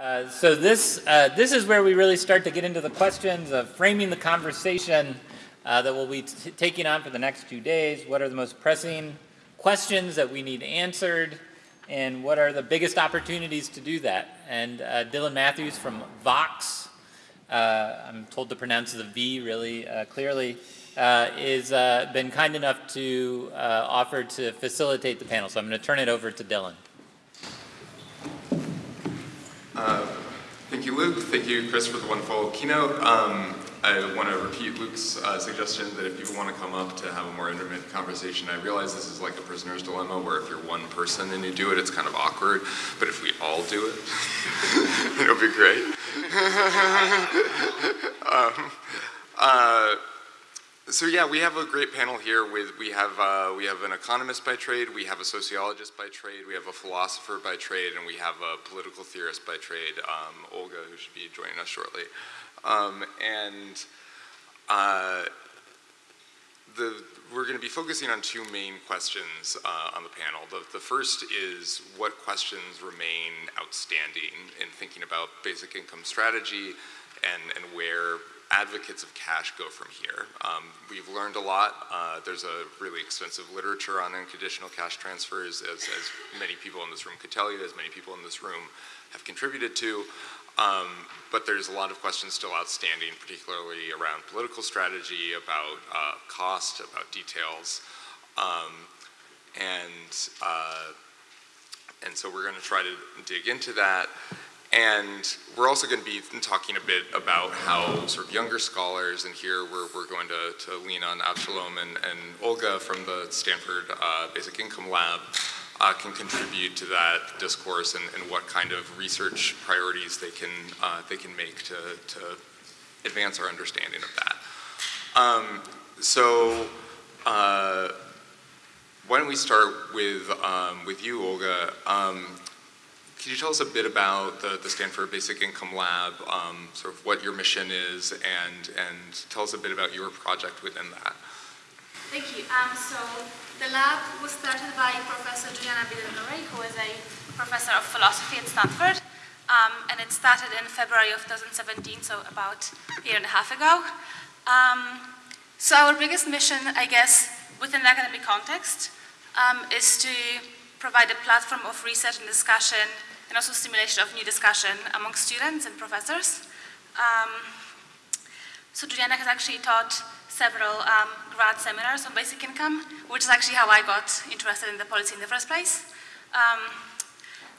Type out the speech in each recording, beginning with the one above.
Uh, so this, uh, this is where we really start to get into the questions of framing the conversation uh, that we'll be taking on for the next two days. What are the most pressing questions that we need answered? And what are the biggest opportunities to do that? And uh, Dylan Matthews from Vox, uh, I'm told to pronounce the V really clearly, is been kind enough to offer to facilitate the panel. So I'm going to turn it over to Dylan. Uh, thank you, Luke. Thank you, Chris, for the wonderful keynote. Um, I want to repeat Luke's uh, suggestion that if people want to come up to have a more intimate conversation, I realize this is like a prisoner's dilemma where if you're one person and you do it, it's kind of awkward. But if we all do it, it'll be great. um, uh, so yeah, we have a great panel here. With we have uh, we have an economist by trade, we have a sociologist by trade, we have a philosopher by trade, and we have a political theorist by trade, um, Olga, who should be joining us shortly. Um, and uh, the, we're going to be focusing on two main questions uh, on the panel. The, the first is what questions remain outstanding in thinking about basic income strategy and, and where advocates of cash go from here. Um, we've learned a lot. Uh, there's a really extensive literature on unconditional cash transfers, as, as, many people in this room could tell you, as many people in this room have contributed to. Um, but there's a lot of questions still outstanding, particularly around political strategy, about uh, cost, about details. Um, and, uh, and so we're going to try to dig into that. And we're also going to be talking a bit about how sort of younger scholars, and here we're, we're going to, to lean on Avshalom and, and Olga from the Stanford uh, Basic Income Lab, uh, can contribute to that discourse and, and, what kind of research priorities they can, uh, they can make to, to advance our understanding of that. Um, so uh, why don't we start with, um, with you, Olga. Um, could you tell us a bit about the, the Stanford Basic Income Lab, um, sort of what your mission is, and, and tell us a bit about your project within that? Thank you. Um, so the lab was started by Professor Juliana Bidadanure, who is a professor of philosophy at Stanford. Um, and it started in February of 2017, so about a year and a half ago. Um, so our biggest mission, I guess, within the academic context, um, is to provide a platform of research and discussion and also stimulation of new discussion among students and professors. Um, so Juliana has actually taught several um, grad seminars on basic income, which is actually how I got interested in the policy in the first place. Um,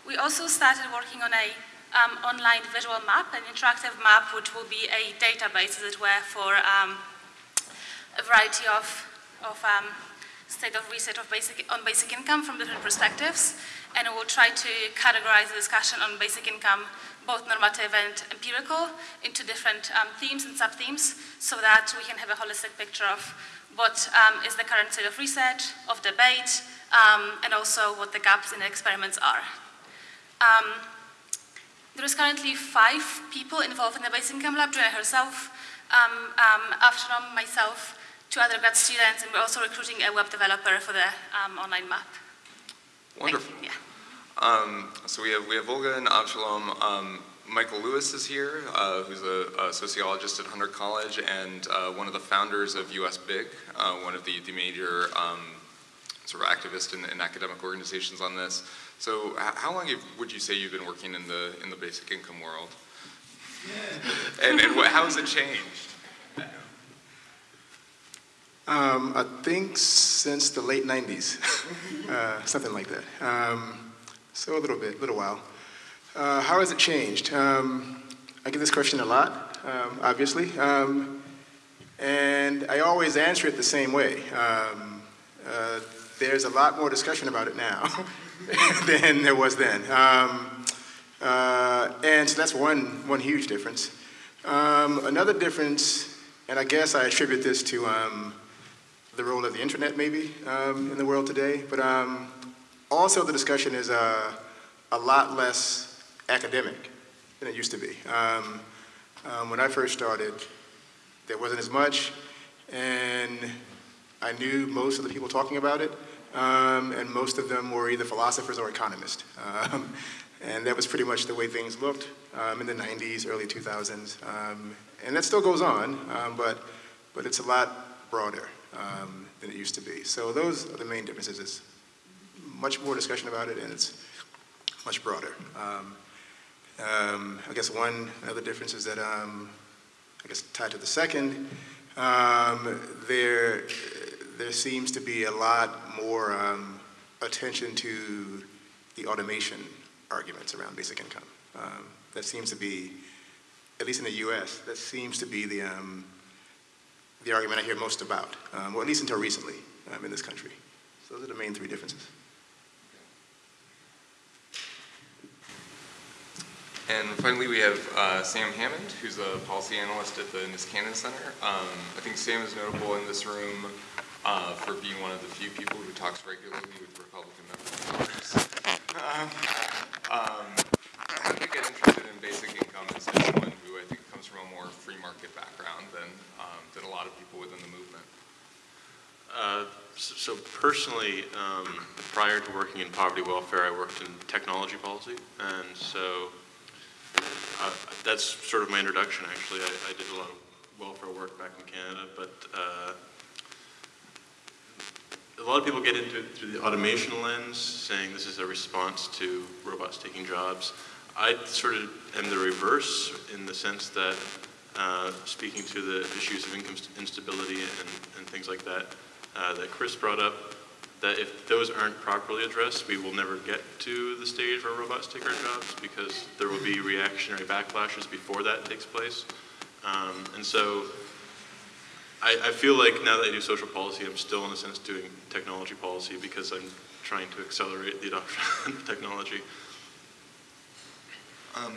we also started working on a um, online visual map, an interactive map, which will be a database, as it were, for um, a variety of, of um, state of research of basic, on basic income from different perspectives and we'll try to categorize the discussion on basic income, both normative and empirical, into different um, themes and sub-themes so that we can have a holistic picture of what um, is the current state of research, of debate, um, and also what the gaps in the experiments are. Um, there is currently five people involved in the basic income lab, Joanna herself, um, um, Avshalom, myself, two other grad students, and we're also recruiting a web developer for the um, online map. Wonderful. Yeah. Um, so we have, we have Olga and Avshalom. Um, Michael Lewis is here, uh, who's a, a, sociologist at Hunter College and uh, one of the founders of USBIG, uh, one of the, the major um, sort of activists in, in, academic organizations on this. So how long have, would you say you've been working in the, in the basic income world? and, and what, how has it changed? Um, I think since the late 90s, uh, something like that. Um, so a little bit, a little while. Uh, how has it changed? Um, I get this question a lot, um, obviously, um, and I always answer it the same way. Um, uh, there's a lot more discussion about it now than there was then. Uh, and so that's one, one huge difference. another difference, and I guess I attribute this to the role of the internet maybe um, in the world today, but um, also the discussion is uh, a lot less academic than it used to be. Um, um, when I first started, there wasn't as much, and I knew most of the people talking about it, um, and most of them were either philosophers or economists. Um, And that was pretty much the way things looked in the 90s, early 2000s. Um, and that still goes on, but, but it's a lot broader um, than it used to be. So those are the main differences. It's much more discussion about it, and it's much broader. Um, um, I guess one other difference is that, um, I guess tied to the second, um, there, there seems to be a lot more um, attention to the automation arguments around basic income. Um, that seems to be, at least in the U.S., that seems to be the, the argument I hear most about, um, or at least until recently um, in this country. So those are the main three differences. And finally, we have uh, Sam Hammond, who's a policy analyst at the Niskanen Center. Um, I think Sam is notable in this room uh, for being one of the few people who talks regularly with Republican members of Congress. um, I think get interested in basic income as someone who I think comes from a more free market background than, um, than a lot of people within the movement. Uh, so, so personally, um, prior to working in poverty welfare, I worked in technology policy, and so uh, that's sort of my introduction, actually. I, I, did a lot of welfare work back in Canada, but uh, a lot of people get into it through the automation lens, saying this is a response to robots taking jobs. I sort of am the reverse in the sense that uh, speaking to the issues of income instability and, and things like that uh, that Chris brought up, that if those aren't properly addressed, we will never get to the stage where robots take our jobs because there will be reactionary backlashes before that takes place. Um, and so I, I, feel like now that I do social policy, I'm still in a sense doing technology policy because I'm trying to accelerate the adoption of technology. Um,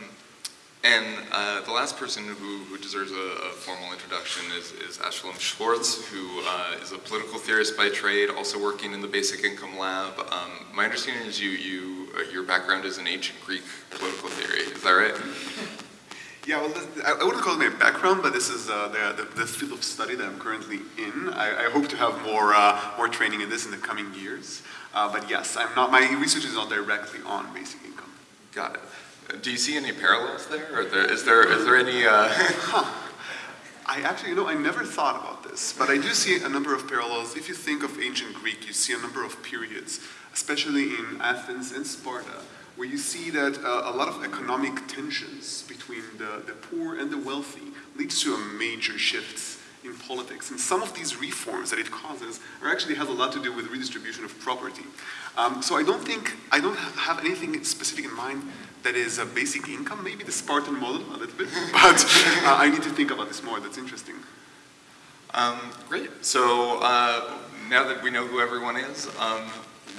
and uh, the last person who, who deserves a, a, formal introduction is, is Avshalom Schwartz, who uh, is a political theorist by trade, also working in the Basic Income Lab. Um, my understanding is you, you uh, your background is in ancient Greek political theory. Is that right? Yeah, well, this, I, wouldn't call it my background, but this is uh, the, the, the, field of study that I'm currently in. I, I hope to have more uh, more training in this in the coming years. Uh, but yes, I'm not. My research is not directly on basic income. Got it. Do you see any parallels there? Or there, is there is there any? Uh... huh. I actually, you know, I never thought about this, but I do see a number of parallels. If you think of ancient Greek, you see a number of periods, especially in Athens and Sparta, where you see that uh, a lot of economic tensions between the, the poor and the wealthy leads to a major shifts in politics. And some of these reforms that it causes are actually has a lot to do with redistribution of property. Um, so I don't think, I don't have anything specific in mind that is a basic income, maybe the Spartan model a little bit, but uh, I need to think about this more, that's interesting. Um, great, so uh, now that we know who everyone is, um,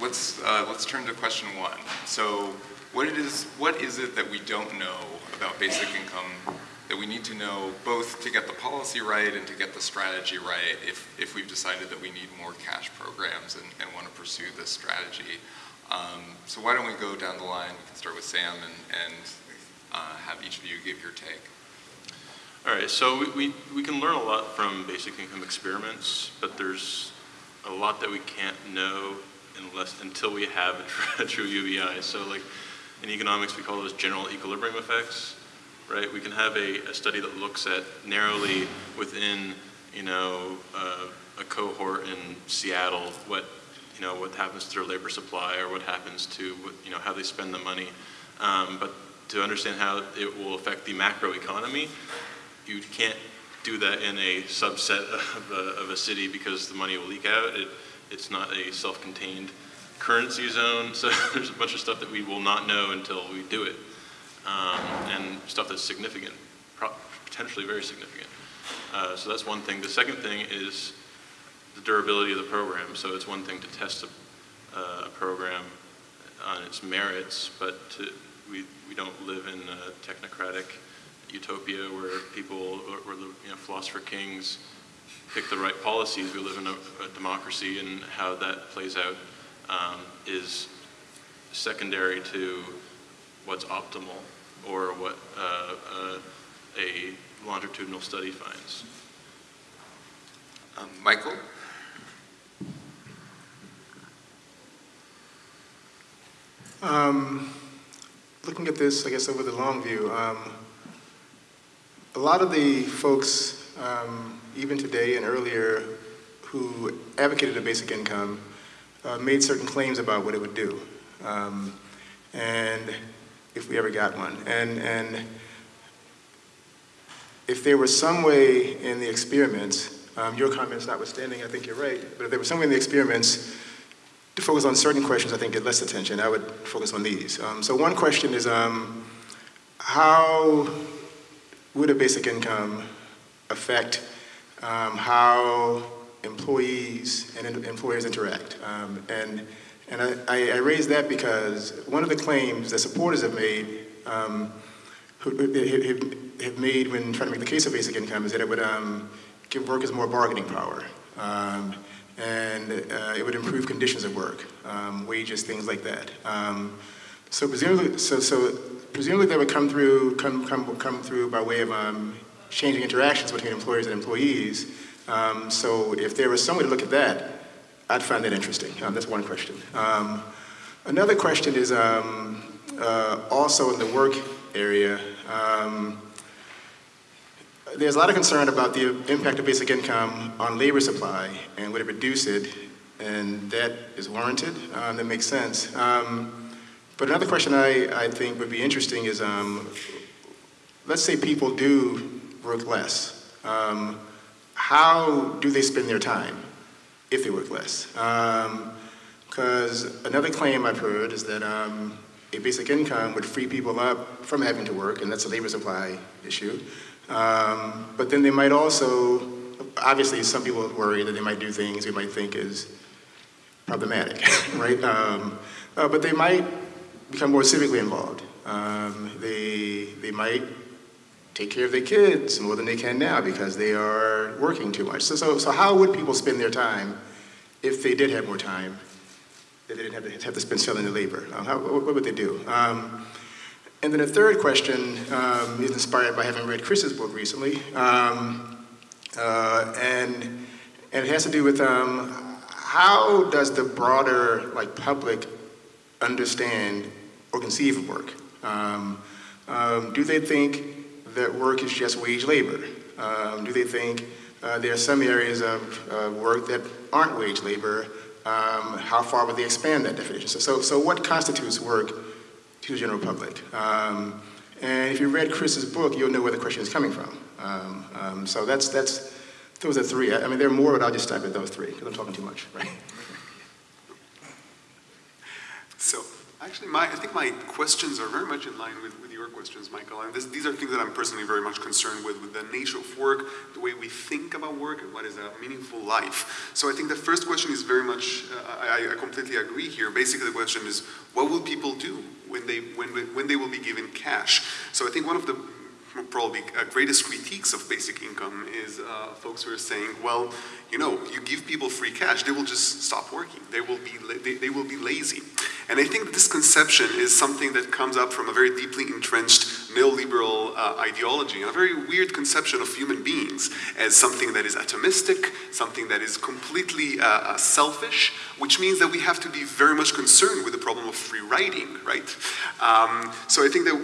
let's, uh, let's turn to question one. So what, it is, what is it that we don't know about basic income that we need to know both to get the policy right and to get the strategy right if, if we've decided that we need more cash programs and, and want to pursue this strategy. Um, so why don't we go down the line, we can start with Sam and, and uh, have each of you give your take. All right, so we, we, we can learn a lot from basic income experiments, but there's a lot that we can't know unless until we have a, a true UBI. So like in economics, we call those general equilibrium effects right? We can have a, a study that looks at narrowly within, you know, uh, a cohort in Seattle, what, you know, what happens to their labor supply or what happens to, you know, how they spend the money. Um, but to understand how it will affect the macro economy, you can't do that in a subset of a, of a city because the money will leak out. It, it's not a self-contained currency zone, so there's a bunch of stuff that we will not know until we do it um, and stuff that's significant, potentially very significant. Uh, so that's one thing. The second thing is the durability of the program. So it's one thing to test a, a program on its merits, but to, we, we don't live in a technocratic utopia where people, where the you know, philosopher kings pick the right policies. We live in a, a democracy, and how that plays out um, is secondary to what's optimal or what uh, uh, a longitudinal study finds. Um, Michael? Um, looking at this, I guess, over the long view, um, a lot of the folks, um, even today and earlier, who advocated a basic income uh, made certain claims about what it would do, um, and if we ever got one. And, and if there was some way in the experiments, um, your comments notwithstanding, I think you're right, but if there was some way in the experiments to focus on certain questions, I think get less attention. I would focus on these. Um, so one question is, um, how would a basic income affect um, how employees and employers interact? Um, and and I, I, raise that because one of the claims that supporters have made um, who, have, made when trying to make the case of basic income is that it would um, give workers more bargaining power. Um, and uh, it would improve conditions of work, um, wages, things like that. Um, so presumably, so, so presumably that would come through, come, come, come through by way of um, changing interactions between employers and employees. Um, so if there was some way to look at that, I'd find that interesting. Um, that's one question. Another question is uh, also in the work area. Um, there's a lot of concern about the impact of basic income on labor supply and would it reduce it, and that is warranted. Um, that makes sense. Um, but another question I, I think would be interesting is, um, let's say people do work less. Um, how do they spend their time if they work less? Because um, another claim I've heard is that um, a basic income would free people up from having to work, and that's a labor supply issue. Um, but then they might also, obviously some people worry that they might do things we might think is problematic, right? Um, uh, but they might become more civically involved. Um, they, they might take care of their kids more than they can now because they are working too much. So, so, so how would people spend their time if they did have more time that they didn't have to, have to spend selling the labor? Uh, how, what, what, would they do? Um, and then a third question um, is inspired by having read Chris's book recently, um, uh, and, and it has to do with um, how does the broader like public understand or conceive of work? Um, um, do they think that work is just wage labor? Um, do they think uh, there are some areas of work that aren't wage labor? how far would they expand that definition? So, so, so what constitutes work to the general public. Um, and if you read Chris's book, you'll know where the question is coming from. Um, um, so that's, that's, those are three. I, I, mean, there are more, but I'll just stop at those three because I'm talking too much, right? So actually, my, I think my questions are very much in line with, with questions, Michael. And this, these are things that I'm personally very much concerned with, with the nature of work, the way we think about work, and what is a meaningful life. So I think the first question is very much, uh, I, I completely agree here. Basically, the question is, what will people do when they, when, when they will be given cash? So I think one of the probably uh, greatest critiques of basic income is uh, folks who are saying, well, you know, you give people free cash, they will just stop working. They will be, they, they will be lazy. And I think this conception is something that comes up from a very deeply entrenched neoliberal uh, ideology, a very weird conception of human beings as something that is atomistic, something that is completely uh, uh, selfish, which means that we have to be very much concerned with the problem of free riding, right? Um, so I think that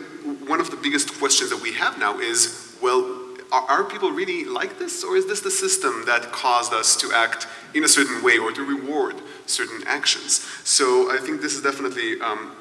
one of the biggest questions that we have now is, well, are, are people really like this, or is this the system that caused us to act in a certain way or to reward certain actions? So I think this is definitely um,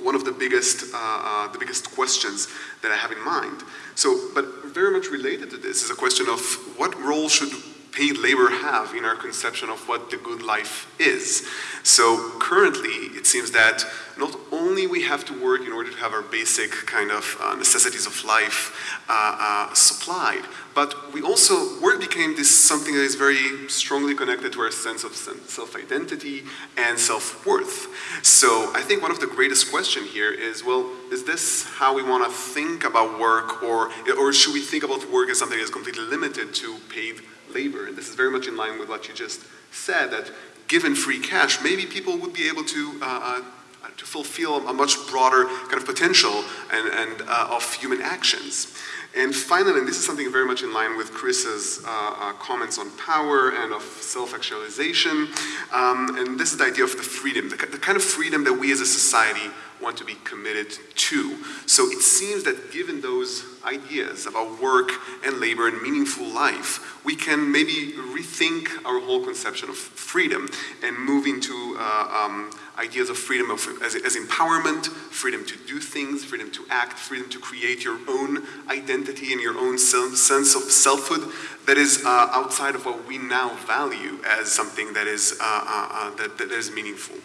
one of the biggest, uh, uh, the biggest questions that I have in mind. So, but very much related to this is a question of what role should paid labor have in our conception of what the good life is. So currently, it seems that not only we have to work in order to have our basic kind of uh, necessities of life uh, uh, supplied, but we also, work became this something that is very strongly connected to our sense of self-identity and self-worth. So I think one of the greatest question here is, well, is this how we want to think about work, or, or should we think about work as something that is completely limited to paid labor. And this is very much in line with what you just said, that given free cash, maybe people would be able to, uh, uh, to fulfill a much broader kind of potential and, and uh, of human actions. And finally, and this is something very much in line with Chris's uh, uh, comments on power and of self-actualization, um, and this is the idea of the freedom, the, the kind of freedom that we as a society want to be committed to. So it seems that given those ideas about work and labor and meaningful life, we can maybe rethink our whole conception of freedom and move into uh, um, ideas of freedom of, as, as, empowerment, freedom to do things, freedom to act, freedom to create your own identity and your own sense of selfhood that is uh, outside of what we now value as something that is, uh, uh, uh that, that is meaningful.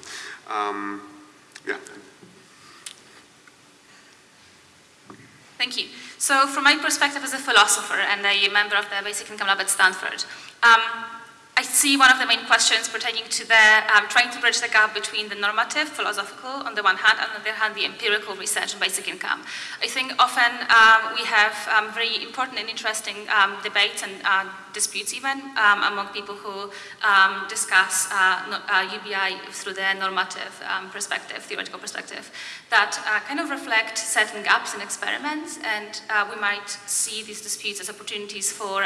Um, yeah. Thank you. So from my perspective as a philosopher and a member of the Basic Income Lab at Stanford, um, I see one of the main questions pertaining to the um, trying to bridge the gap between the normative, philosophical on the one hand, and on the other hand, the empirical research on basic income. I think often um, we have um, very important and interesting um, debates and uh, disputes even um, among people who um, discuss uh, uh, UBI through the normative perspective, theoretical perspective, that uh, kind of reflect certain gaps in experiments, and uh, we might see these disputes as opportunities for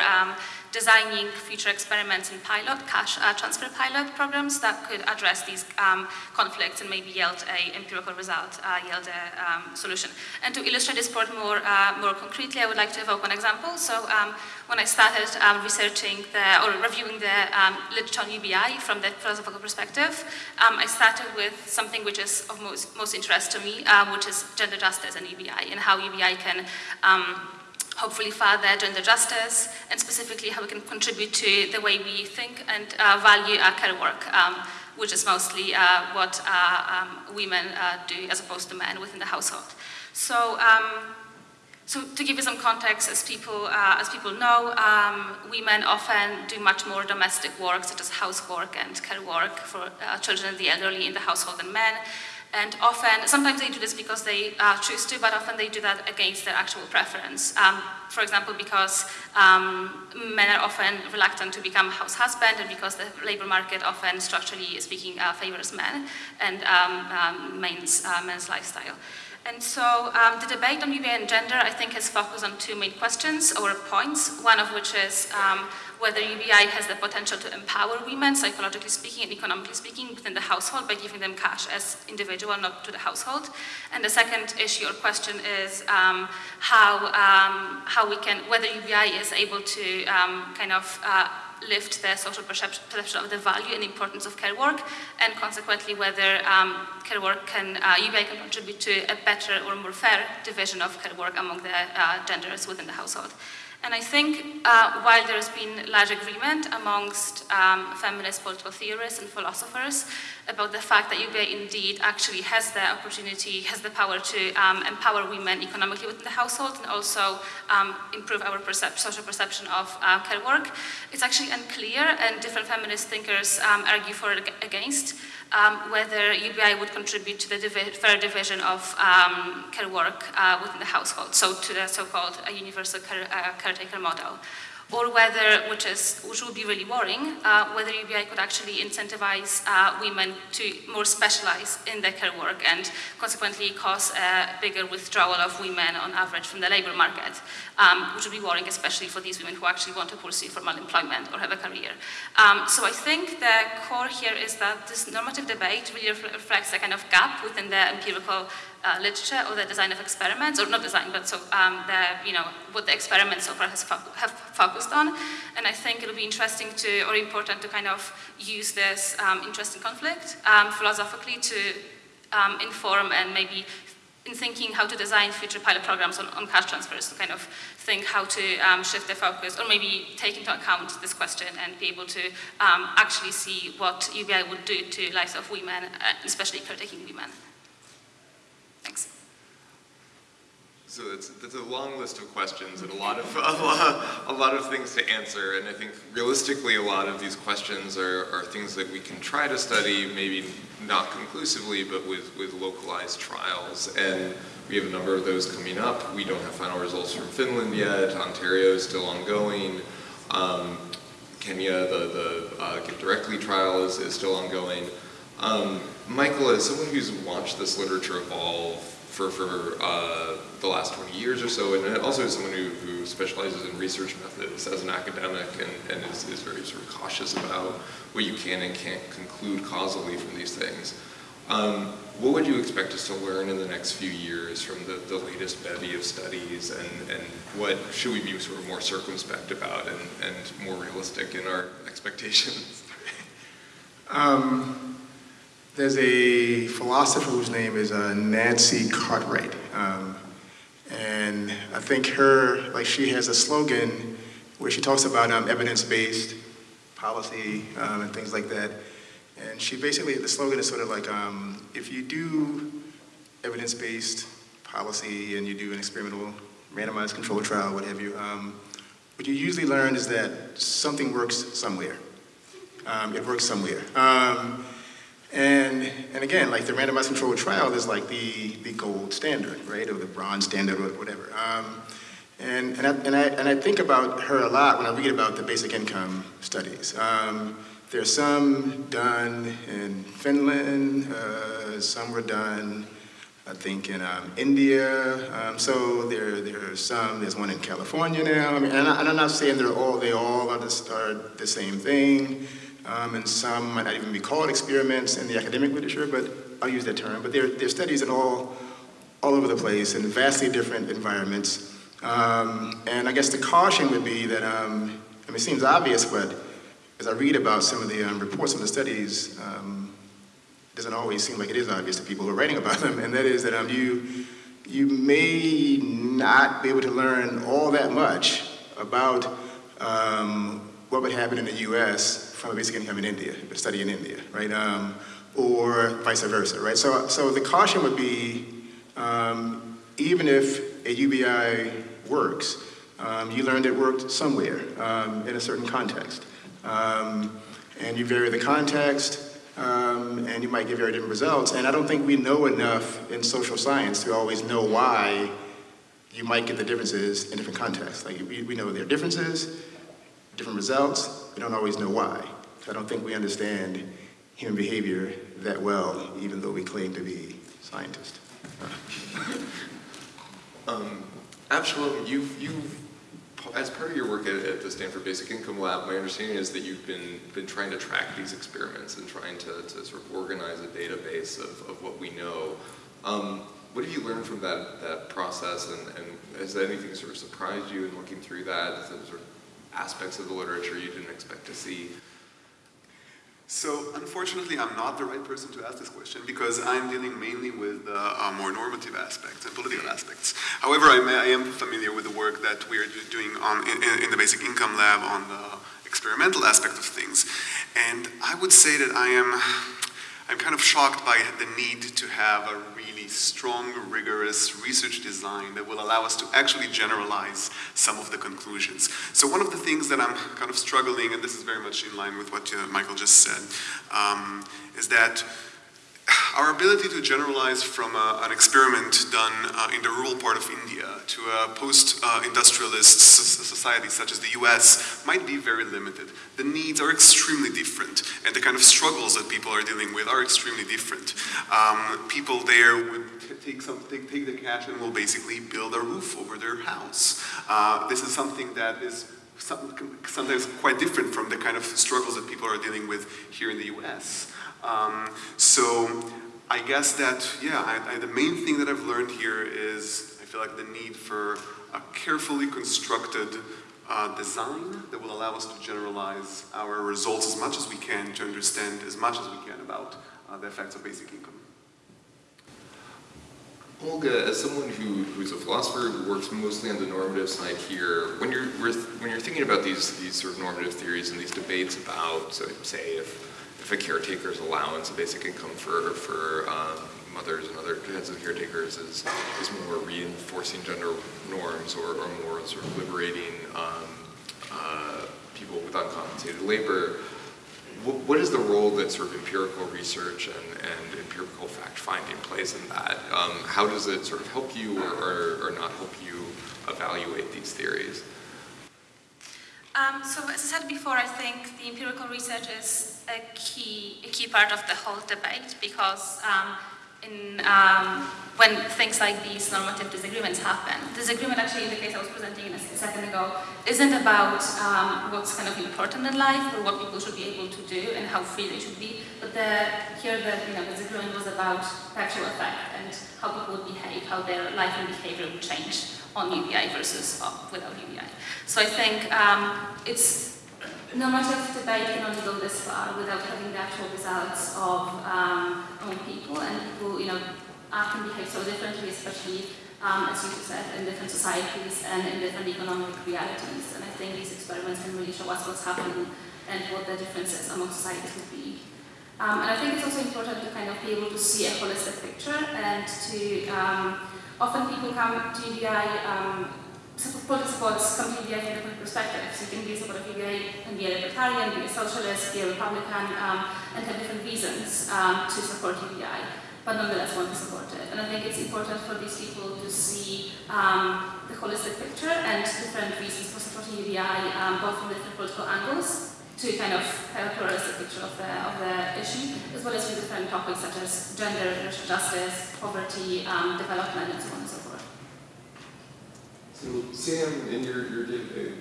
designing future experiments in pilot, cash uh, transfer pilot programs that could address these um, conflicts and maybe yield a empirical result, uh, yield a um, solution. And to illustrate this point more, uh, more concretely, I would like to evoke one example. So um, when I started um, researching the, or reviewing the um, literature on UBI from the philosophical perspective, um, I started with something which is of most, most interest to me, which is gender justice and UBI, and how UBI can hopefully further gender justice, and specifically how we can contribute to the way we think and uh, value our care work, um, which is mostly uh, what uh, um, women uh, do as opposed to men within the household. So, um, so to give you some context, as people, uh, as people know, um, women often do much more domestic work, such as housework and care work for children and the elderly in the household than men. And often, sometimes they do this because they uh, choose to, but often they do that against their actual preference. Um, for example, because um, men are often reluctant to become house husband and because the labor market often, structurally speaking, uh, favors men and um, um men's, uh, men's lifestyle. And so um, the debate on UBI and gender, I think, has focused on two main questions or points, one of which is um, whether UBI has the potential to empower women, psychologically speaking and economically speaking, within the household by giving them cash as individual, not to the household. And the second issue or question is um, how, um, how we can, whether UBI is able to um, kind of uh, lift the social perception of the value and importance of care work, and consequently whether um, care work can, uh, UBI can contribute to a better or more fair division of care work among the uh, genders within the household. And I think uh, while there's been large agreement amongst um, feminist political theorists and philosophers about the fact that UBI indeed actually has the opportunity, has the power to um, empower women economically within the household and also um, improve our percep social perception of uh, care work, it's actually unclear and different feminist thinkers um, argue for or against um, whether UBI would contribute to the divi fair division of um, care work uh, within the household, so to the so-called uh, universal care, uh, caretaker model or whether, which, is, which would be really worrying, uh, whether UBI could actually incentivize uh, women to more specialize in their care work and consequently cause a bigger withdrawal of women on average from the labor market, um, which would be worrying especially for these women who actually want to pursue formal employment or have a career. Um, so I think the core here is that this normative debate really reflects a kind of gap within the empirical uh, literature or the design of experiments, or not design, but so um, the, you know, what the experiments so far has fo have focused on. And I think it'll be interesting to, or important to kind of use this um, interesting conflict um, philosophically to um, inform and maybe in thinking how to design future pilot programs on, on cash transfers to kind of think how to um, shift the focus or maybe take into account this question and be able to um, actually see what UBI would do to lives of women, uh, especially caretaking women. Thanks. So that's, that's a long list of questions and a lot of, a lot, a lot of things to answer. And I think realistically, a lot of these questions are, are things that we can try to study, maybe not conclusively, but with, with localized trials. And we have a number of those coming up. We don't have final results from Finland yet. Ontario is still ongoing. Um, Kenya, the, the uh, Directly trial is, is still ongoing. Um, Michael, as someone who's watched this literature evolve for, for uh, the last 20 years or so, and also as someone who, who specializes in research methods as an academic and, and is, is very sort of cautious about what you can and can't conclude causally from these things. Um, what would you expect us to learn in the next few years from the, the latest bevy of studies and, and what should we be sort of more circumspect about and, and more realistic in our expectations? Um, there's a philosopher whose name is uh, Nancy Cartwright. Um, and I think her, like she has a slogan where she talks about um, evidence-based policy um, and things like that. And she basically, the slogan is sort of like, um, if you do evidence-based policy and you do an experimental randomized controlled trial, what have you, um, what you usually learn is that something works somewhere. Um, it works somewhere. And, and again, like the randomized controlled trial is like the, the gold standard, right, or the bronze standard or whatever. Um, and, and, I, and, I, and I think about her a lot when I read about the basic income studies. Um, there's some done in Finland, uh, some were done, I think, in um, India. Um, so there, there are some, there's one in California now. I mean, and, I, am not saying they're all, they all are the, are the same thing. Um, and some might not even be called experiments in the academic literature, but I'll use that term. But there are studies in all, all over the place in vastly different environments. Um, and I guess the caution would be that, um, I mean, it seems obvious, but as I read about some of the um, reports of the studies, um, it doesn't always seem like it is obvious to people who are writing about them, and that is that um, you, you may not be able to learn all that much about um, what would happen in the US from a basic income in India, a study in India, right? Um, or vice versa, right? So, so the caution would be, um, even if a UBI works, um, you learned it worked somewhere um, in a certain context. Um, and you vary the context, um, and you might get very different results. And I don't think we know enough in social science to always know why you might get the differences in different contexts. Like we, we know there are differences, different results, we don't always know why. I don't think we understand human behavior that well, even though we claim to be scientists. um, you've, you've, as part of your work at, at, the Stanford Basic Income Lab, my understanding is that you've been, been trying to track these experiments and trying to, to sort of organize a database of, of what we know. Um, what have you learned from that, that process, and, and has anything sort of surprised you in looking through that? Sort of aspects of the literature you didn't expect to see? So unfortunately, I'm not the right person to ask this question because I'm dealing mainly with uh, uh, more normative aspects and political aspects. However, I, may, I, am familiar with the work that we are doing on, in, in the Basic Income Lab on the experimental aspect of things. And I would say that I am I'm kind of shocked by the need to have a strong, rigorous research design that will allow us to actually generalize some of the conclusions. So one of the things that I'm kind of struggling, and this is very much in line with what uh, Michael just said, um, is that our ability to generalize from a, an experiment done uh, in the rural part of India to a post-industrialist society such as the US might be very limited. The needs are extremely different, and the kind of struggles that people are dealing with are extremely different. Um, people there would take, some, take, take, the cash and will basically build a roof over their house. Uh, this is something that is sometimes quite different from the kind of struggles that people are dealing with here in the US. Um, so I guess that, yeah, I, I, the main thing that I've learned here is I feel like the need for a carefully constructed uh, design that will allow us to generalize our results as much as we can to understand as much as we can about uh, the effects of basic income. Olga, as someone who, who's a philosopher who works mostly on the normative side here, when you're when you're thinking about these these sort of normative theories and these debates about, so say if if a caretaker's allowance of basic income for, for um, mothers and other kinds of caretakers is, is more reinforcing gender norms or, or more sort of liberating um, uh, people with uncompensated labor, what, what is the role that sort of empirical research and, and empirical fact-finding plays in that? Um, how does it sort of help you or, or, or not help you evaluate these theories? Um, so as I said before, I think the empirical research is a key, a key part of the whole debate because um, in um, when things like these normative disagreements happen. Disagreement actually in the case I was presenting a second ago isn't about um, what's kind of important in life or what people should be able to do and how free they should be, but the, here the you know, disagreement was about actual effect and how people would behave, how their life and behavior would change on UBI versus uh, without UBI. So I think um, it's normative debate can only go this far without having the actual results of um, people and people, you know, act and behave so differently, especially, um, as you said, in different societies and in different economic realities. And I think these experiments can really show us what's happening and what the differences among societies would be. Um, and I think it's also important to kind of be able to see a holistic picture and to, um, often people come to UBI, um, political supports come to UBI from different perspectives. You can be a supporter of UBI and be a libertarian, be a socialist, be a Republican, um, and have different reasons um, to support UBI but nonetheless want to support it. And I think it's important for these people to see um, the holistic picture and different reasons for supporting um, both from different political angles to kind of have a pluralistic picture of the, of the issue, as well as with different topics such as gender, racial justice, poverty, um, development, and so on and so forth. So Sam, in your, your day-to-day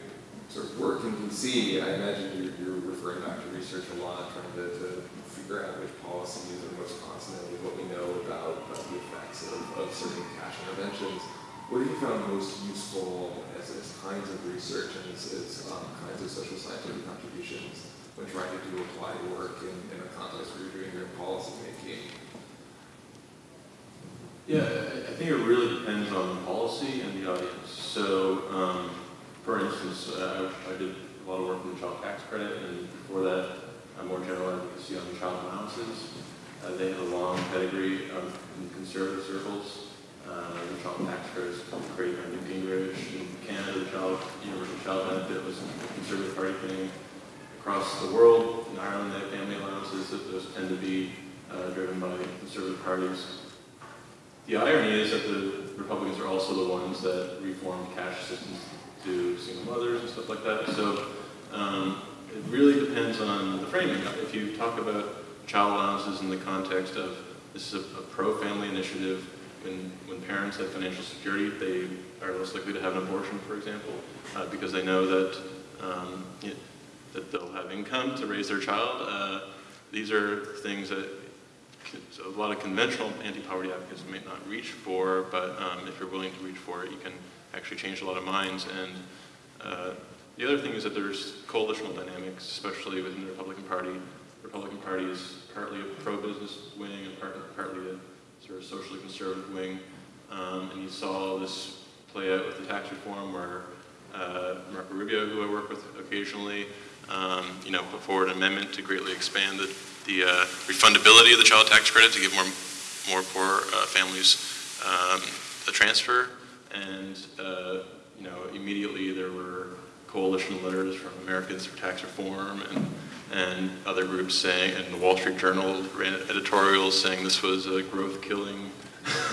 sort of work in DC, I imagine you're, you're referring back to research a lot, trying to, to figure out which policies are most consonant with what we know about, about the effects of, of certain cash interventions. What have you found most useful as, as kinds of research and as, as um, kinds of social scientific contributions when trying to do applied work in, in a context where you're doing your policy making? Yeah, I think it really depends on the policy and the audience. So, um, for instance, uh, I did a lot of work on the child tax credit, and before that, uh, more general advocacy on child allowances. Uh, they have a long pedigree of, in conservative circles. Uh, the child tax credit was created by Newt Gingrich. In Canada, the child, universal child benefit was a conservative party thing. Across the world, in Ireland, they have family allowances. Those tend to be uh, driven by conservative parties. The irony is that the Republicans are also the ones that reformed cash assistance to single mothers and stuff like that. So um, it really depends on the framing. If you talk about child allowances in the context of this is a, a pro-family initiative, when, when parents have financial security, they are less likely to have an abortion, for example, uh, because they know that, um, that they'll have income to raise their child. Uh, these are things that a lot of conventional anti-poverty advocates may not reach for, but um, if you're willing to reach for it, you can actually change a lot of minds. And uh, the other thing is that there's coalitional dynamics, especially within the Republican Party. The Republican Party is partly a pro-business wing and part, partly a sort of socially conservative wing. Um, and you saw this play out with the tax reform where uh, Marco Rubio, who I work with occasionally, um, you know, put forward an amendment to greatly expand the, the uh, refundability of the child tax credit to give more, more poor uh, families um, a transfer. And, uh, you know, immediately there were coalition letters from Americans for Tax Reform and, and other groups saying, and the Wall Street Journal ran editorials saying this was a growth-killing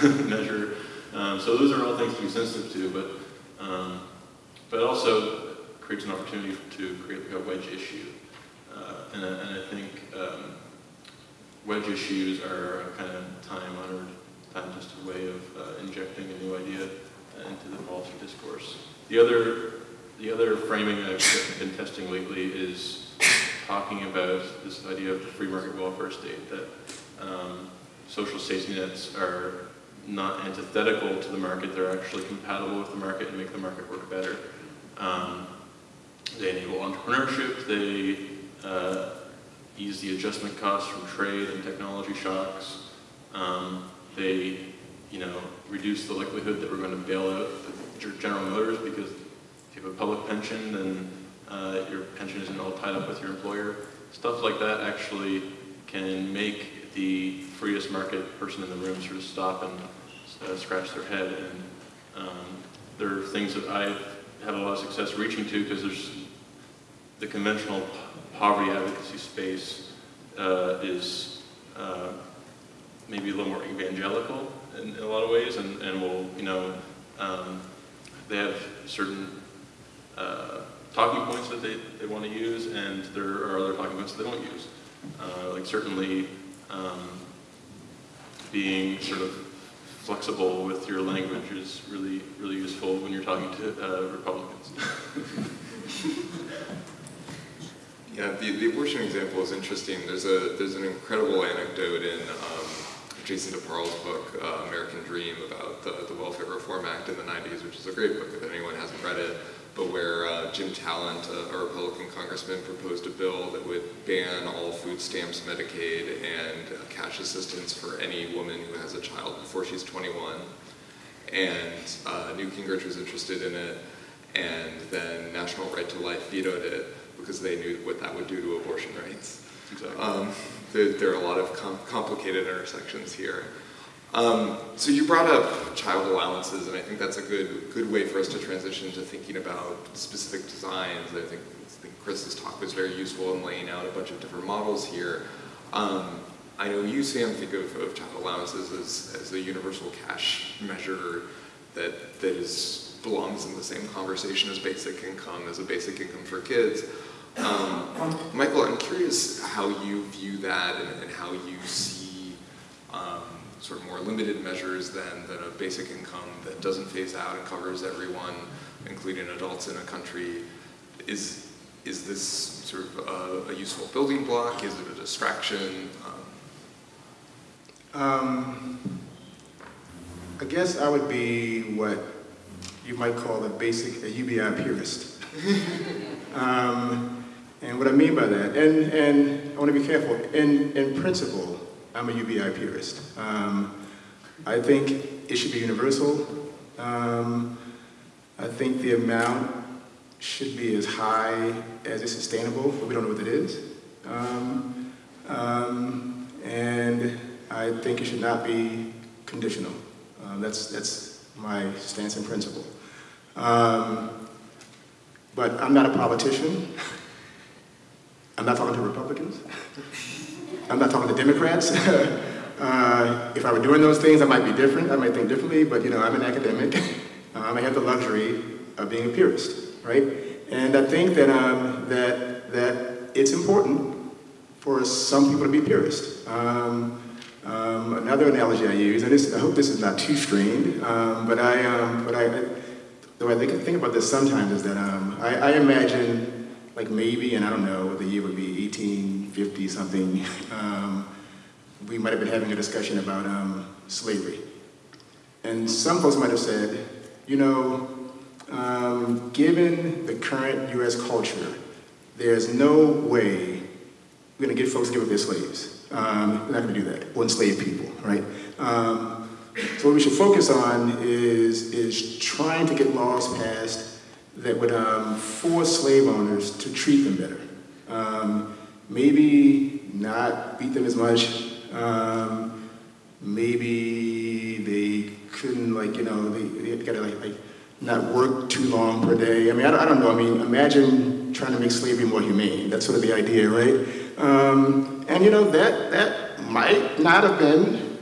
measure. Um, so those are all things to be sensitive to, but, um, but also creates an opportunity to create like a wedge issue. Uh, and, and, I think um, wedge issues are a kind of time-honored, time-tested way of uh, injecting a new idea into the policy discourse. The other the other framing I've been testing lately is talking about this idea of the free market welfare state, that um, social safety nets are not antithetical to the market, they're actually compatible with the market and make the market work better. Um, they enable entrepreneurship, they uh, ease the adjustment costs from trade and technology shocks, um, they you know, reduce the likelihood that we're going to bail out General Motors because if you have a public pension, then uh, your pension isn't all tied up with your employer. Stuff like that actually can make the freest market person in the room sort of stop and uh, scratch their head. And um, there are things that I've had a lot of success reaching to because there's the conventional poverty advocacy space uh, is uh, maybe a little more evangelical in, in, a lot of ways, and, and will, you know, um, they have certain uh, talking points that they, they want to use, and there are other talking points that they don't use. Uh, like certainly, um, being sort of flexible with your language is really, really useful when you're talking to uh, Republicans. Yeah, the, the abortion example is interesting. There's a there's an incredible anecdote in um, Jason DeParle's book, uh, American Dream, about the, the Welfare Reform Act in the 90s, which is a great book if anyone hasn't read it, but where uh, Jim Talent, a, a Republican congressman, proposed a bill that would ban all food stamps, Medicaid, and uh, cash assistance for any woman who has a child before she's 21. And uh, Newt Gingrich was interested in it, and then National Right to Life vetoed it because they knew what that would do to abortion rights. Exactly. Um, there, there, are a lot of com complicated intersections here. Um, so you brought up child allowances, and I think that's a good good way for us to transition to thinking about specific designs. I think, I think Chris's talk was very useful in laying out a bunch of different models here. Um, I know you, Sam, think of, of child allowances as, as a universal cash measure that, that is, belongs in the same conversation as basic income, as a basic income for kids. Um, Michael, I'm curious how you view that and, and how you see um, sort of more limited measures than, than a basic income that doesn't phase out and covers everyone, including adults in a country. Is, is this sort of a, a useful building block? Is it a distraction? Um, um, I guess I would be what you might call a basic, a UBI purist. um, and what I mean by that, and, and I want to be careful, in, in principle, I'm a UBI purist. Um, I think it should be universal. Um, I think the amount should be as high as is sustainable, but we don't know what it is. Um, um and I think it should not be conditional. Um, that's, that's my stance and principle. Um, but I'm not a politician. I'm not talking to Republicans. I'm not talking to Democrats. uh, if I were doing those things, I might be different. I might think differently, but you know, I'm an academic. um, I have the luxury of being a purist, right? And I think that, um, that, that it's important for some people to be purist. Um, um, another analogy I use, and this, I hope this is not too strained, um, but I, um, but I, way I think, think about this sometimes is that I, I, imagine, like maybe, and I don't know, the year would be 1850 something, um, we might have been having a discussion about um, slavery. And some folks might have said, you know, given the current U.S. culture, there's no way we're going to get folks to give up their slaves. Um, we're not to do that, or enslave people, right? Um, so what we should focus on is, is trying to get laws passed that would um, force slave owners to treat them better. Um, maybe not beat them as much. Um, maybe they couldn't, like, you know, they, they got to, like, like, not work too long per day. I mean, I, I, don't know. I mean, imagine trying to make slavery more humane. That's sort of the idea, right? Um, and you know, that, that might not have been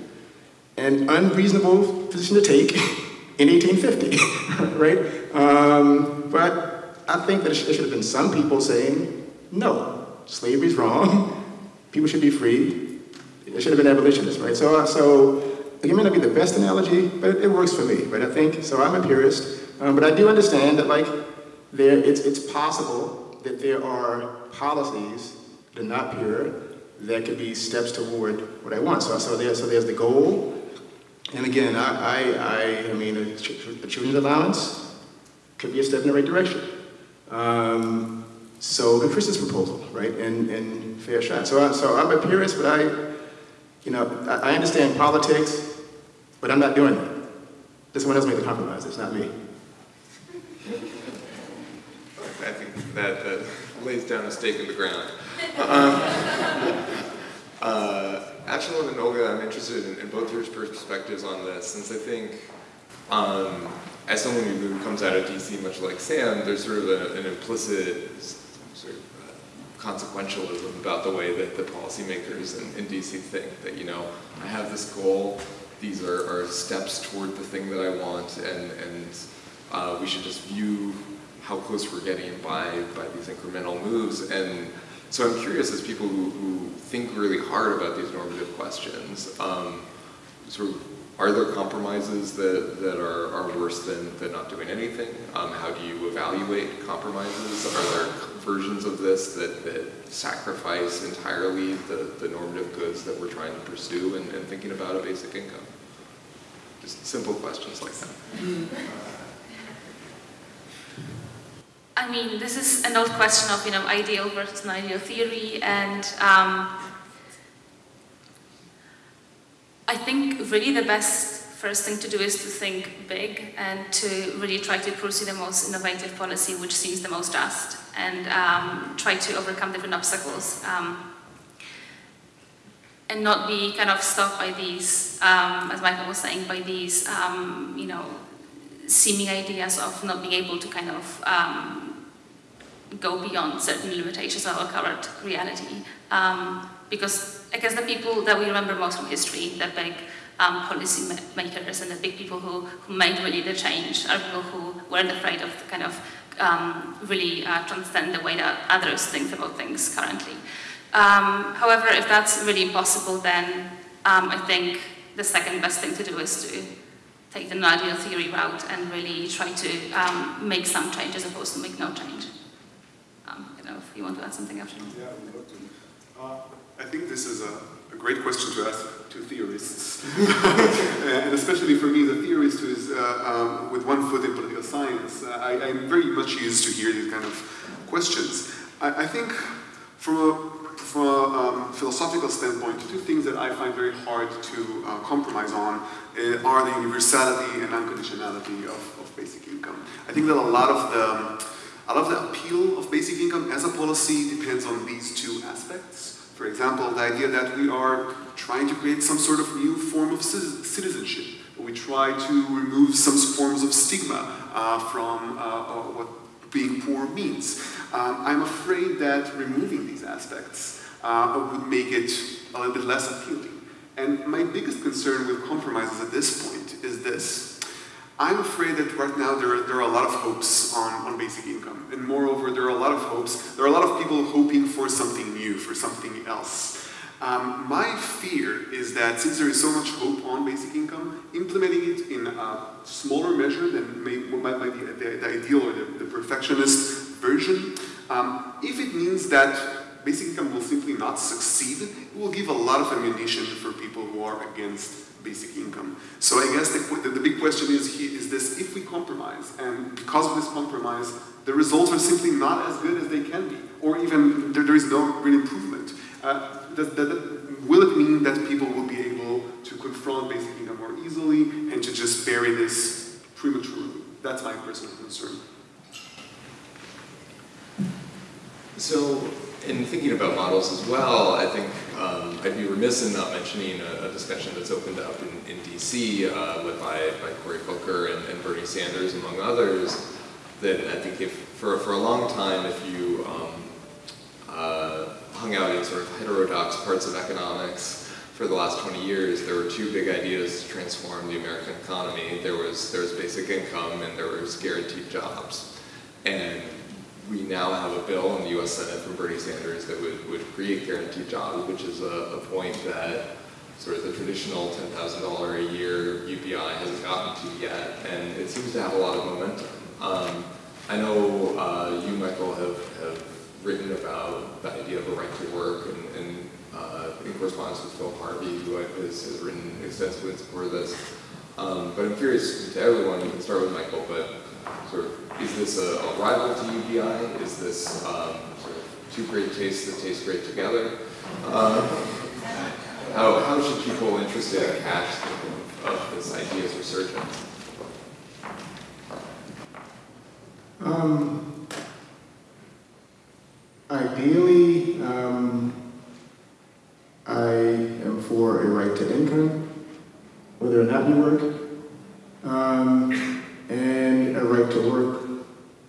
an unreasonable position to take in 1850, right? Um, but I think that there should have been some people saying, no, slavery's wrong, people should be free, it should have been abolitionists, right? So, uh, so it may not be the best analogy, but it, works for me, right? I think, so I'm a purist, um, but I do understand that like, there, it's, it's possible that there are policies that are not pure that could be steps toward what I want. So, so, there, so there's the goal. And again, I, I, I, mean, a, a children's allowance could be a step in the right direction. Um, so the Chris's proposal, right, and, and fair shot. So, I, so I'm a purist, but I, you know, I, I understand politics, but I'm not doing that. This one else made the compromise, it's not me. I think that, that lays down a stake in the ground. Um, uh, Achal and Olga, I'm interested in, in, both your perspectives on this, since I think, um, as someone who comes out of DC, much like Sam, there's sort of a, an implicit sort of uh, consequentialism about the way that the policymakers in, in, DC think that, you know, I have this goal, these are, are steps toward the thing that I want, and, and uh, we should just view how close we're getting by, by these incremental moves. And so I'm curious, as people who, who think really hard about these normative questions, um, sort of, are there compromises that, that are, are worse than, than not doing anything? Um, how do you evaluate compromises? Are there versions of this that, that sacrifice entirely the, the normative goods that we're trying to pursue and, and thinking about a basic income? Just simple questions like that. I mean, this is an old question of, you know, ideal versus non-ideal theory, and um, I think really the best first thing to do is to think big and to really try to pursue the most innovative policy which seems the most just and um, try to overcome different obstacles um, and not be kind of stuck by these, um, as Michael was saying, by these, um, you know, seeming ideas of not being able to kind of um, go beyond certain limitations of our current reality. Um, because I guess the people that we remember most from history, the big um, policy makers and the big people who, who made really the change are people who weren't afraid of kind of um, really uh, transcend the way that others think about things currently. Um, however, if that's really impossible, then um, I think the second best thing to do is to take the non-ideal theory route and really try to um, make some change as opposed to make no change. Um, I don't know if you want to add something after. Uh, I think this is a, a, great question to ask to theorists, and especially for me, the theorist who is uh, um, with one foot in political science. Uh, I, am very much used to hear these kind of questions. I, I think from a from a um, philosophical standpoint, two things that I find very hard to uh, compromise on uh, are the universality and unconditionality of, of, basic income. I think that a lot of the a lot of the appeal of basic income as a policy depends on these two aspects. For example, the idea that we are trying to create some sort of new form of citizenship. We try to remove some forms of stigma uh, from uh, uh, what being poor means. Um, I'm afraid that removing these aspects uh, would make it a little bit less appealing. And my biggest concern with compromises at this point. I'm afraid that right now there are, there are a lot of hopes on, on basic income. And moreover, there are a lot of hopes, there are a lot of people hoping for something new, for something else. Um, my fear is that since there is so much hope on basic income, implementing it in a smaller measure than may, might, the, the, ideal or the, the perfectionist version, um, if it means that basic income will simply not succeed, it will give a lot of ammunition for people who are against basic income. So I guess the, the, big question is, is this, if we compromise, and because of this compromise, the results are simply not as good as they can be, or even there, there is no real improvement. Uh, will it mean that people will be able to confront basic income more easily and to just bury this prematurely? That's my personal concern. So in thinking about models as well, I think um, I'd be remiss in not mentioning a, a discussion that's opened up in, in DC, uh, led by, by Cory Booker and, and, Bernie Sanders, among others, that I think if, for, for a long time, if you um, uh, hung out in sort of heterodox parts of economics for the last 20 years, there were two big ideas to transform the American economy. There was, there was basic income and there was guaranteed jobs. And we now have a bill in the U.S. Senate from Bernie Sanders that would, would create guaranteed jobs, which is a, a point that sort of the traditional $10,000 a year UBI hasn't gotten to yet, and it seems to have a lot of momentum. Um, I know uh, you, Michael, have, have written about the idea of a right to work and, and uh, in correspondence with Phil Harvey, who has, has written extensively in support of this. Um, but I'm curious to everyone, you can start with Michael, but sort of is this a, a rival to UBI? Is this um, sort of two great tastes that taste great together? Uh, how, how should people interested in cash think of, this idea's resurgence? Um, ideally, um, I am for a right to income, whether or not you work, um, and a right to work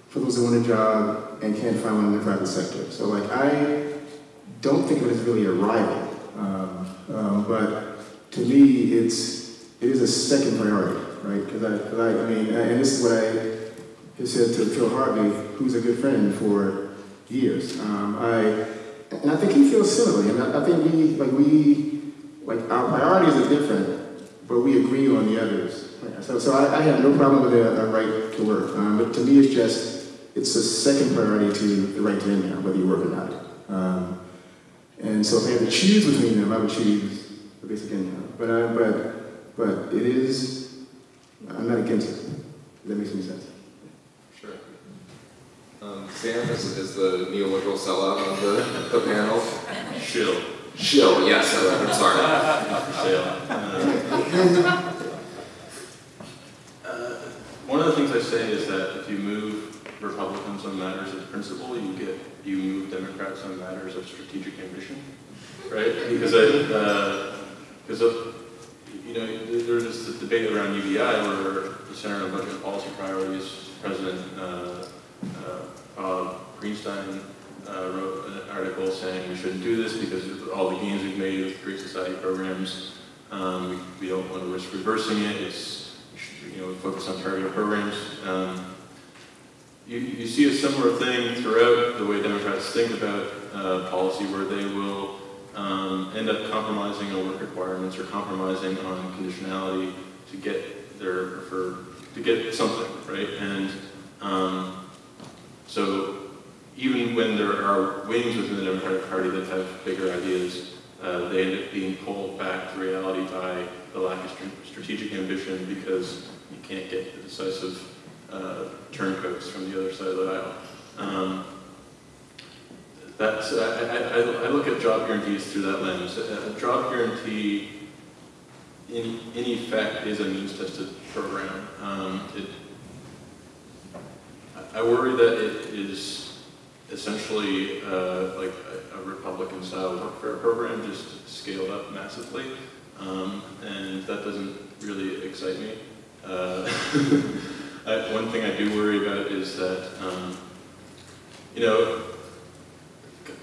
for those who want a job and can't find one in the private sector. So like I don't think of it as really a rival, um, um, but to me it's it is a second priority, right? Because I, I, I mean, and this is what I have said to Phil Harvey, who's a good friend for years. Um, I and I think he feels similarly, and I, I think we like we like our priorities are different, but we agree on the others. So, so I, I have no problem with a, a right to work. Um, but to me, it's just, it's a second priority to the right to income, whether you work or not. Um, and so if I had to choose between them, I would choose the basic income. But, uh, but, but it is, I'm not against it. If that makes any sense. Sure. Um, Sam is, is the neoliberal sellout on the, the panel. Shill. Shill, yes, I'm sorry. Uh, uh, One of the things I say is that if you move Republicans on matters of principle, you get, you move Democrats on matters of strategic ambition, right? Because I, because of, you know, there was this debate around UBI where the Center on Budget and Policy Priorities, President uh, uh, Bob Greenstein uh, wrote an article saying we shouldn't do this because of all the gains we've made with Great Society programs. Um, we, we don't want to risk reversing it. It's, you know, focus on targeted programs. Um, you, you see a similar thing throughout the way Democrats think about uh, policy where they will um, end up compromising on work requirements or compromising on conditionality to get their, for, to get something, right? And um, so even when there are wings within the Democratic Party that have bigger ideas, uh, they end up being pulled back to reality by the lack of st strategic ambition because you can't get the decisive uh, turncoats from the other side of the aisle. Um, that's, I, I, I, look at job guarantees through that lens. A, a job guarantee, in, in effect, is a means-tested program. Um, it, I worry that it is essentially uh, like a, a Republican-style workfare program, just scaled up massively, um, and that doesn't really excite me. Uh, I, one thing I do worry about is that, um, you know,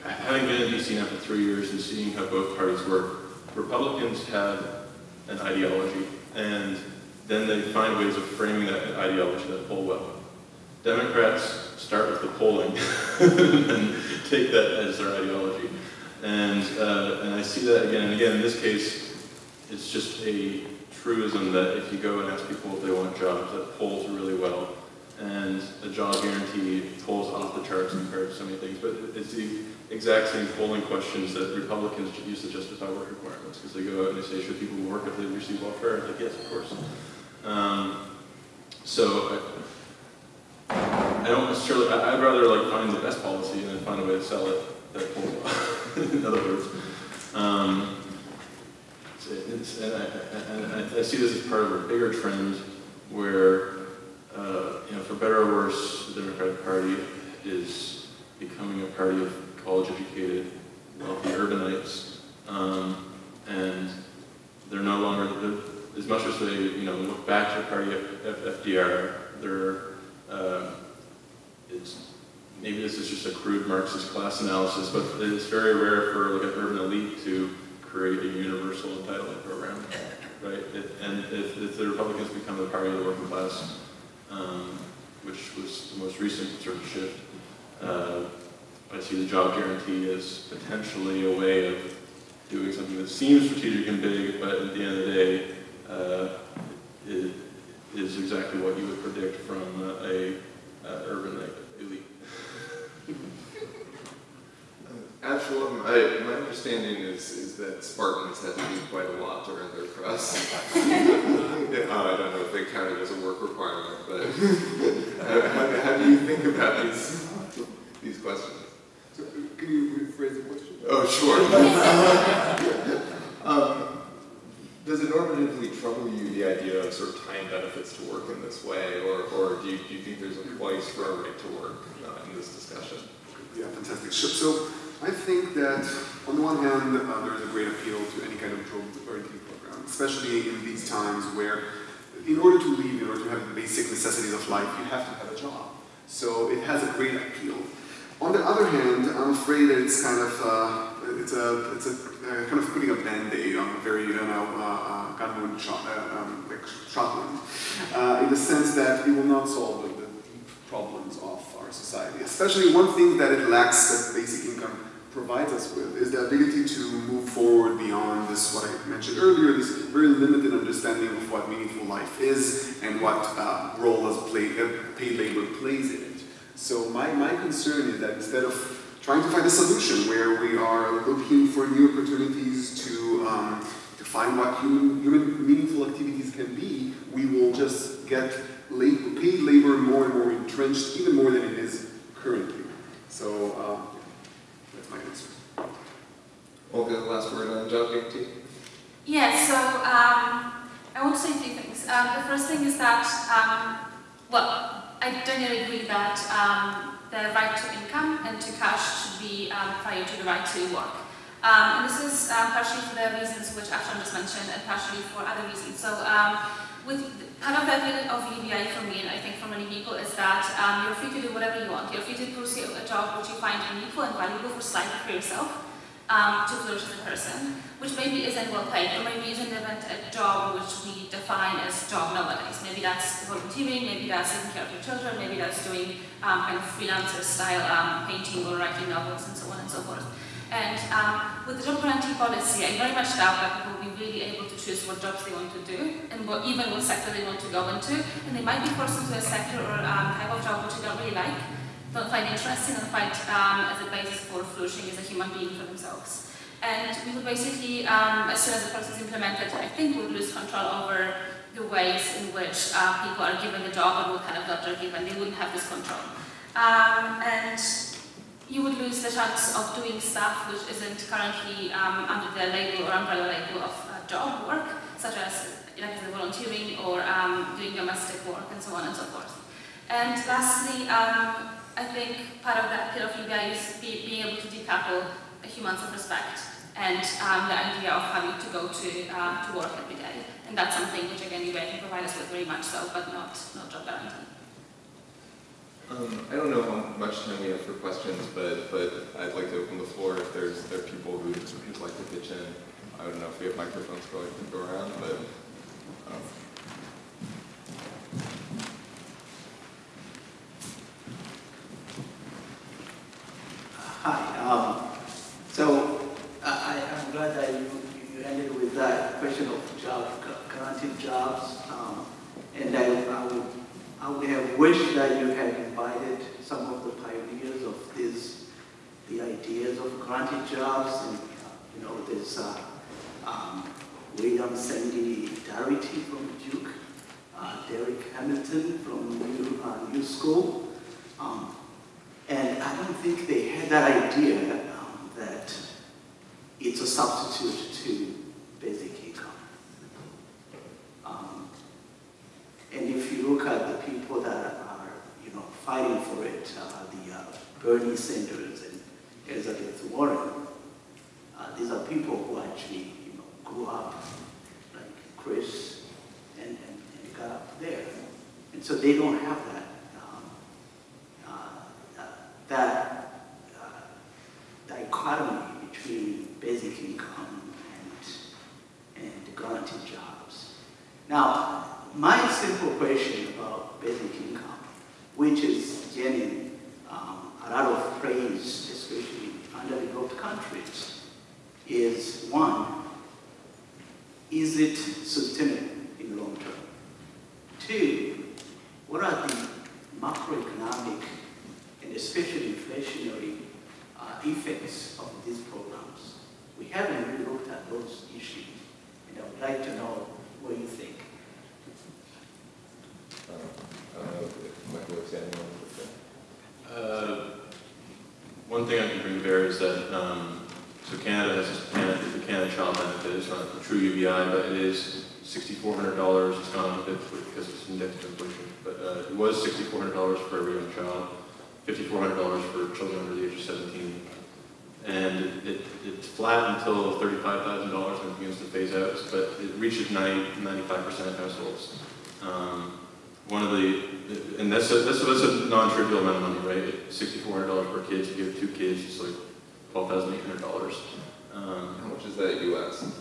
having been in DC now for three years and seeing how both parties work, Republicans have an ideology, and then they find ways of framing that ideology that poll well. Democrats start with the polling and take that as their ideology. And, uh, and I see that again and again. In this case, it's just a truism that if you go and ask people if they want jobs, that polls really well. And a job guarantee polls off the charts compared to so many things. But it's the exact same polling questions that Republicans use to justify work requirements. Because they go out and they say, should people work if they receive welfare? It's like, yes, of course. Um, so I, I, don't necessarily, I, would rather like find the best policy and then find a way to sell it that polls well, in other words. Um, it's, and, I, I, I, see this as part of a bigger trend where, uh, you know, for better or worse, the Democratic Party is becoming a party of college-educated, wealthy urbanites, um, and they're no longer, as much as they, you know, look back to the party of FDR, they're, uh, it's, maybe this is just a crude Marxist class analysis, but it's very rare for like an urban elite to create a universal entitlement program, right? It, and if, if, the Republicans become the party of the working class, um, which was the most recent sort of shift, uh, I see the job guarantee as potentially a way of doing something that seems strategic and big, but at the end of the day, uh, it is exactly what you would predict from a, a urban elite. Absalom, I, my understanding is, is that Spartans had to do quite a lot to earn their crust. uh, I don't know if they counted as a work requirement, but how, how, do you think about these, these questions? So, can you rephrase the question? Oh, sure. normatively trouble you the idea of sort of tying benefits to work in this way, or, or do, you, do you think there's a place for a right to work uh, in this discussion? Yeah, fantastic. So, I think that on the one hand, uh, there is a great appeal to any kind of guarantee program, especially in these times where in order to live, in order to have the basic necessities of life, you have to have a job. So it has a great appeal. On the other hand, I'm afraid that it's kind of uh, it's a it's a uh, kind of putting a band-aid on a very you know uh, shot, uh, um, uh, in the sense that it will not solve the, the problems of our society. Especially one thing that it lacks that basic income provides us with is the ability to move forward beyond this, what I mentioned earlier, this very limited understanding of what meaningful life is and what uh, role as play, uh, paid labor plays in it. So my, my concern is that instead of trying to find a solution where we are looking for new opportunities to, um, to find what human, human meaningful activities can be, we will just get labor, paid labor more and more entrenched, even more than it is currently. So uh, that's my answer. Olga, the last word on job guarantee? Yeah, so um, I want to say two things. Um, the first thing is that, um, well, I generally agree that um, the right to income and to cash should be um, prior to the right to work. Um, and this is um, partially for the reasons which Afshan just mentioned and partially for other reasons. So um, with part of the appeal of UBI for me and I think for many people is that um, you're free to do whatever you want. You're free to pursue a job which you find meaningful and valuable for slightly for yourself um, to flourish as a person, which maybe isn't well paid, or maybe isn't even a job which we define as job nowadays. Maybe that's volunteering, maybe that's taking care of your children, maybe that's doing um, kind of freelancer style um, painting or writing novels and so on and so forth. And um, with the job guarantee policy, I very much doubt that people will be really able to choose what jobs they want to do and what, even what sector they want to go into. And they might be forced into a sector or um, type of job which they don't really like don't find interesting and find um, as a basis for flourishing as a human being for themselves. And we will basically, um, as soon as the process is implemented, I think we'll lose control over the ways in which uh, people are given the job and what kind of job they're given. They wouldn't have this control. Um, and you would lose the chance of doing stuff which isn't currently um, under the label or umbrella label of uh, job work, such as like volunteering or um, doing domestic work and so on and so forth. And lastly, um, I think part of that appeal of UBI is be, being able to decouple a human self-respect and um, the idea of having to go to, uh, to work every day. And that's something which again UBI can provide us with very much so, but not, not job guarantee. Um, I don't know how much time we have for questions, but, but I'd like to open the floor if there's there are people who would like to pitch in. I don't know if we have microphones going to go around, but um, Hi. Um, so I, am glad that you, you ended with that question of job, guaranteed jobs. Um, and I, I, would, I would have wished that you had invited some of the pioneers of this, the ideas of guaranteed jobs. And, you know, there's uh, um, William Sandy Darity from Duke, uh, Darrick Hamilton from New, uh, New School. Um, and I don't think they had that idea um, that it's a substitute to basic income. Um, and if you look at the people that are, you know, fighting for it, uh, the uh, Bernie Sanders and Elizabeth Warren, uh, these are people who actually, you know, grew up like Chris and, and, and got up there. And so they don't have that that uh, dichotomy between basic income and, and guaranteed jobs. Now, my simple question about basic income, which is getting um, a lot of praise, especially in underdeveloped countries, is one, is it sustainable in the long term? Two, what are the macroeconomic and especially inflationary uh, effects of these programs. We haven't really looked at those issues, and I would like to know what you think. Uh, uh, one thing I can bring to bear is that um, so Canada has Canada, the Canada Child Benefit It's not a true UBI, but it is $6,400. It's gone up a bit because it's indexed to inflation, but uh, it was $6,400 for every young child. $5,400 for children under the age of 17. And it, it's flat until $35,000 when it begins to phase out, but it reaches 90, 95% of households. Um, one of the, and that's a, that's a, that's a non-trivial amount of money, right? $6,400 per kid, you have two kids, it's like $12,800. Um, How much is that US?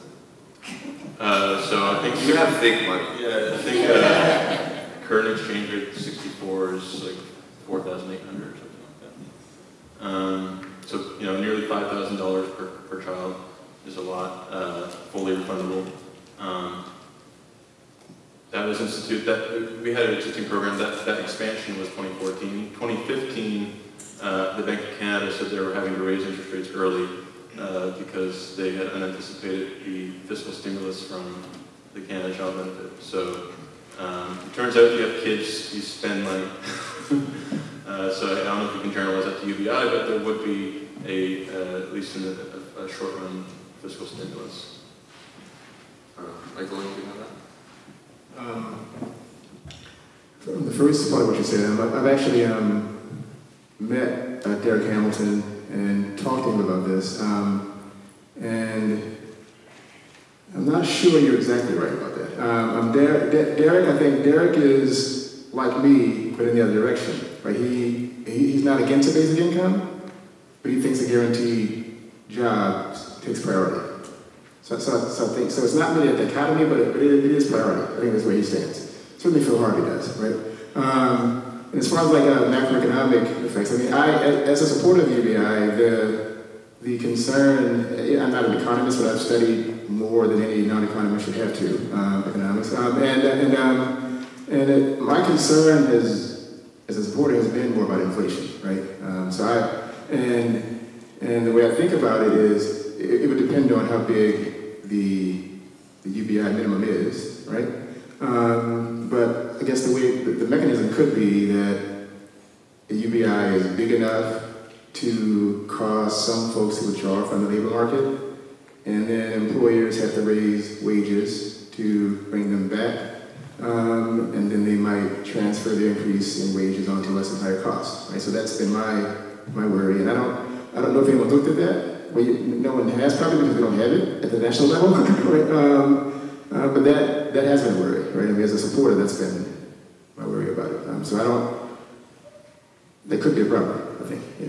Uh, so I think you have fake money. Yeah, I think uh, current exchange rate 64 is like 4,800 or something like that. Um, so, you know, nearly five thousand dollars per, per child is a lot, uh, fully refundable. Um, that was institute, that, we had an existing program, that, that expansion was 2014. 2015, uh, the Bank of Canada said they were having to raise interest rates early uh, because they had unanticipated the fiscal stimulus from the Canada Child Benefit. So um, it turns out if you have kids, you spend money. uh, so I don't know if you can generalize that to UBI, but there would be a, uh, at least in a, a, a short run, fiscal stimulus. Uh, Michael, anything on that? Um, from the first part of what you said, I've actually um, met uh, Darrick Hamilton and talked to him about this, um, and I'm not sure you're exactly right about that. Um, um, Darrick, Darrick, I think Darrick is like me, but in the other direction. Right? He, he he's not against a basic income, but he thinks a guaranteed job takes priority. So, so, so, think, so it's not really a dichotomy, but it, but it, it is priority. I think that's where he stands. Certainly Phil Harvey does, right? Um, and as far as like uh, macroeconomic effects, I mean, I, as a supporter of the UBI, the, the concern, I'm not an economist, but I've studied more than any non-economist should have to, um, economics. Um, and and, um, and it, my concern is, as a supporter has been more about inflation, right? Um, so I, and, and the way I think about it is, it, it would depend on how big the, the UBI minimum is, right? Um, but I guess the way the, the, mechanism could be that the UBI is big enough to cause some folks to withdraw from the labor market, and then employers have to raise wages to bring them back, um, and then they might transfer the increase in wages onto less and higher costs. Right? So that's been my my worry, and I don't I don't know if anyone looked at that well, no one has probably because we don't have it at the national level, right? Um, uh, but that, that has been a worry, right? I mean, as a supporter, that's been my worry about it. Um, so I don't, that could be a problem, I think, yeah.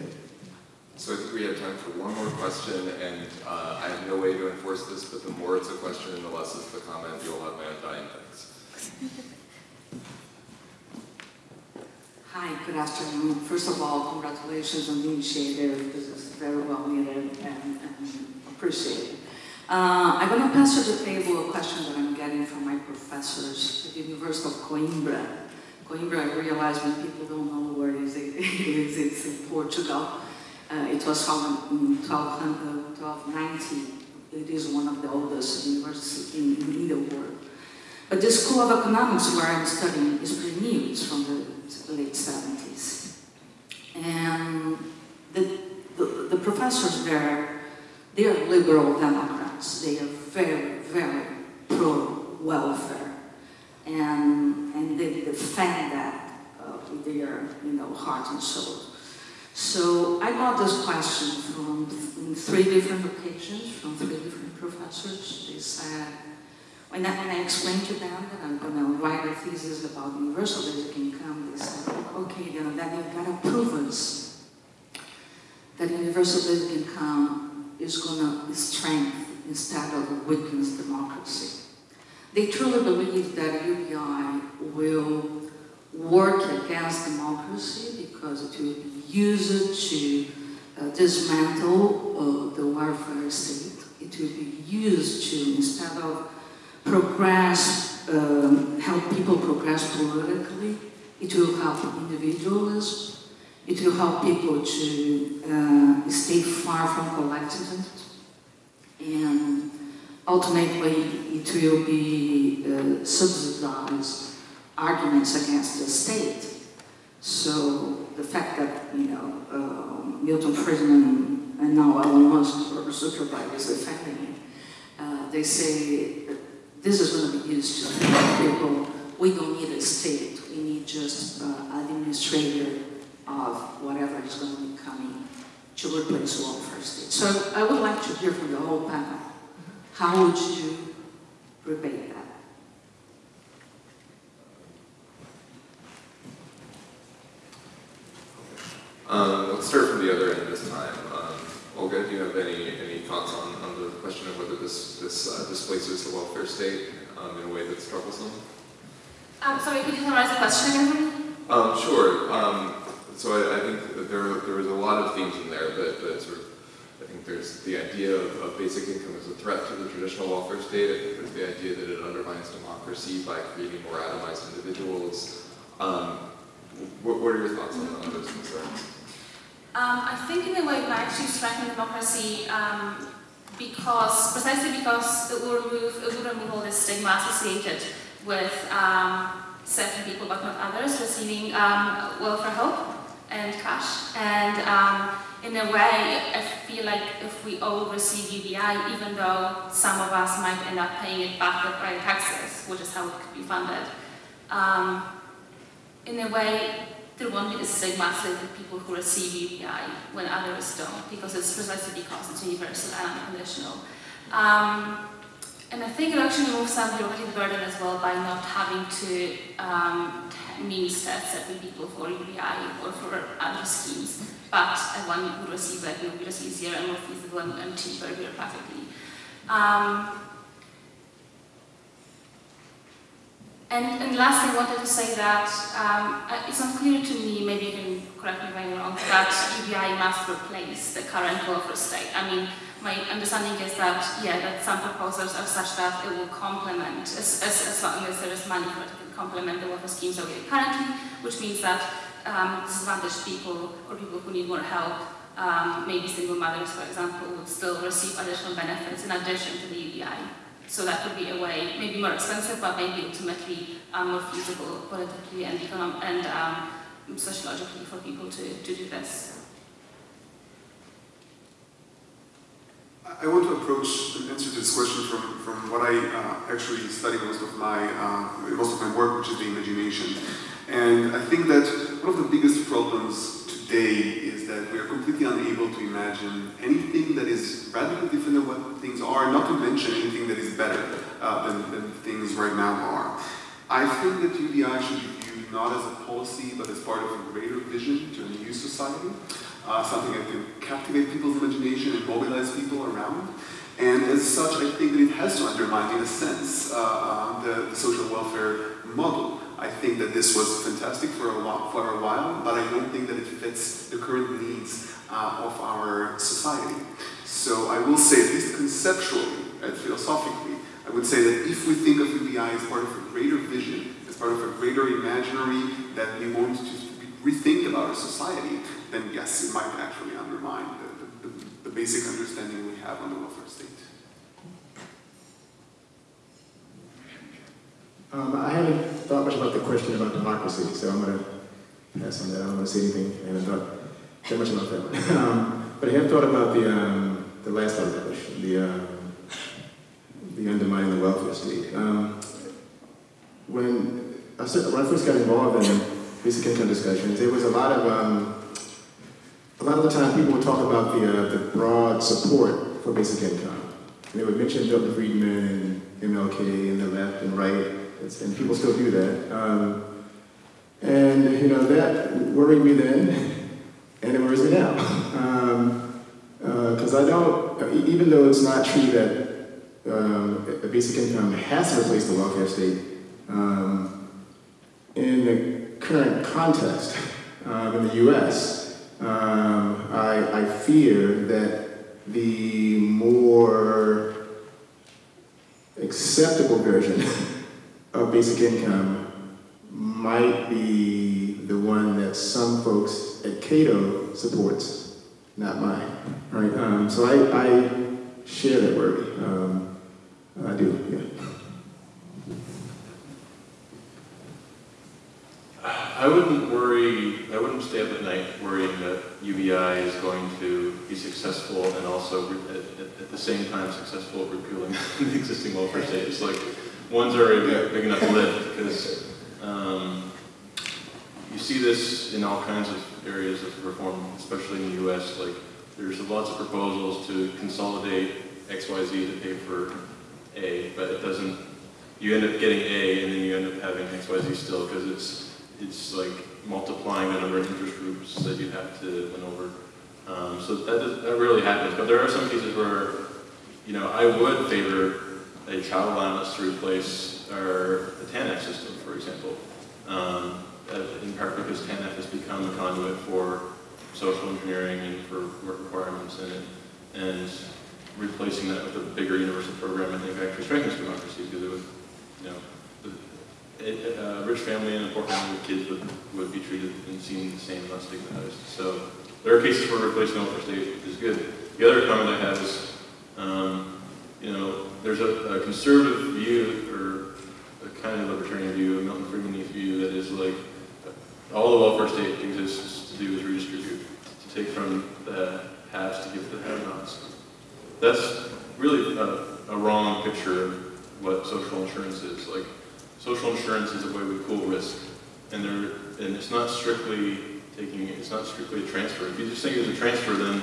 So I think we have time for one more question, and uh, I have no way to enforce this, but the more it's a question and the less it's the comment, you'll have my undying thanks. Hi, good afternoon. First of all, congratulations on the initiative. This is very well needed and, and appreciated. Uh, I'm going to pass to the table a question that I'm getting from my professors at the University of Coimbra. Coimbra, I realize when people don't know where it is, it is it's in Portugal. Uh, it was founded in 1290. It is one of the oldest universities in, in the world. But the School of Economics where I'm studying is pretty new. It's from the late 70s. And the, the, professors there, they are liberal Democrats. They are very, very pro-welfare. And, and they defend that uh, with their you know, heart and soul. So I got this question from three different occasions, from three different professors. They said, when I, when I explained to them that I'm going to write a thesis about universal basic income, they said, okay, then, then you've got to prove us that universal basic income is going to strengthen instead of weaken democracy. They truly believe that UBI will work against democracy because it will be used to uh, dismantle uh, the welfare state. It will be used to, instead of progress, um, help people progress politically. It will help individuals. It will help people to uh, stay far from collectivism. And ultimately, it will be uh, subsidized arguments against the state. So the fact that, you know, uh, Milton Friedman and now Elon Musk or Zuckerberg is defending it, uh, they say this is going to be used to people we don't need a state, we need just uh, administrator of whatever is going to be coming to replace welfare state. So I would like to hear from the whole panel. How would you rebate that? Um, let's start from the other end this time. Um, Olga, do you have any, any thoughts on, on the question of whether this, this uh, displaces the welfare state um, in a way that's troublesome? Um, sorry, could you summarize the question again? Um, sure. Um, so I, I, think there, there was a lot of themes in there, but, sort of I think there's the idea of, of basic income as a threat to the traditional welfare state. I think there's the idea that it undermines democracy by creating more atomized individuals. Um, what, what, are your thoughts on, on those concerns? Um, I think in a way might actually strengthen democracy um, because, precisely because it will remove, it will remove all this stigma associated with um, certain people but not others receiving um, welfare help and cash. And um, in a way, I feel like if we all receive UBI, even though some of us might end up paying it back with our taxes, which is how it could be funded, um, in a way, there won't be the stigma with people who receive UBI when others don't, because it's precisely because it's universal and unconditional. Um, and I think it actually removes some bureaucratic burden as well by not having to um, tests every people for UBI or for other schemes. But one would receive that will be just easier and more feasible and, cheaper bureaucratically. Um, and, and lastly, I wanted to say that um, it's unclear to me, maybe you can correct me if I'm wrong, that UBI must replace the current welfare state. I mean, my understanding is that, yeah, that some proposals are such that it will complement, as, as, as long as there is money for it, it complement the welfare schemes that we have currently, which means that um, disadvantaged people or people who need more help, um, maybe single mothers, for example, would still receive additional benefits in addition to the UBI. So that could be a way, maybe more expensive, but maybe ultimately um, more feasible politically and, econom and um, sociologically for people to, to do this. I want to approach an answer this question from, from what I uh, actually study most of my uh, most of my work, which is the imagination. And I think that one of the biggest problems today is that we are completely unable to imagine anything that is radically different than what things are, not to mention anything that is better uh, than, than things right now are. I think that UBI should be viewed not as a policy, but as part of a greater vision to a new society uh, something that can captivate people's imagination and mobilize people around. And as such, I think that it has to undermine, in a sense, uh, the, the, social welfare model. I think that this was fantastic for a, while, for a while, but I don't think that it fits the current needs uh, of our society. So I will say, at least conceptually and philosophically, I would say that if we think of UBI as part of a greater vision, as part of a greater imaginary that we want to rethink about our society, then yes, it might actually undermine the, the, the basic understanding we have on the welfare state. Um, I haven't thought much about the question about democracy, so I'm going to pass on that. I don't want to say anything. I haven't thought too much about that. um, but I have thought about the, um, the last part of the question, the, um, the undermining the welfare state. Um, when, I, when I first got involved in basic income discussions, there was a lot of um, a lot of the time people would talk about the, uh, the broad support for basic income. And they would mention Milton Friedman and MLK and the left and right, and people still do that. Um, and, you know, that worried me then, and it worries me now. Because um, uh, I don't, even though it's not true that um, a basic income has to replace the welfare state, um, in the current context uh, in the US, um, I, I fear that the more acceptable version of basic income might be the one that some folks at Cato supports, not mine. Right? Um, so I, I share that worry. Um, I do, yeah. I wouldn't worry, I wouldn't stay up at night worrying that UBI is going to be successful and also at, at, at the same time successful at repealing the existing welfare state. It's like one's already big, big enough lift because um, you see this in all kinds of areas of reform, especially in the US. Like there's lots of proposals to consolidate XYZ to pay for A, but it doesn't, you end up getting A and then you end up having XYZ still because it's it's like multiplying the number of interest groups that you have to win over. Um, so that, that really happens. But there are some cases where, you know, I would favor a child allowance to replace our the TANF system, for example. Um, in part because TANF has become a conduit for social engineering and for work requirements, and it and replacing that with a bigger universal program, I think actually strengthens democracy because it would, you know, a, a rich family and a poor family with kids would, would be treated and seen the same, less stigmatized. So there are cases where replacement welfare state is good. The other comment I have is, um, you know, there's a, a, conservative view or a kind of libertarian view, a Milton Friedman view that is like all the welfare state exists to do is redistribute, to take from the haves to give to the have-nots. That's really a, a wrong picture of what social insurance is. Like, social insurance is a way we pool risk, and there, and it's not strictly taking, it's not strictly a transfer. If you just think it's a transfer, then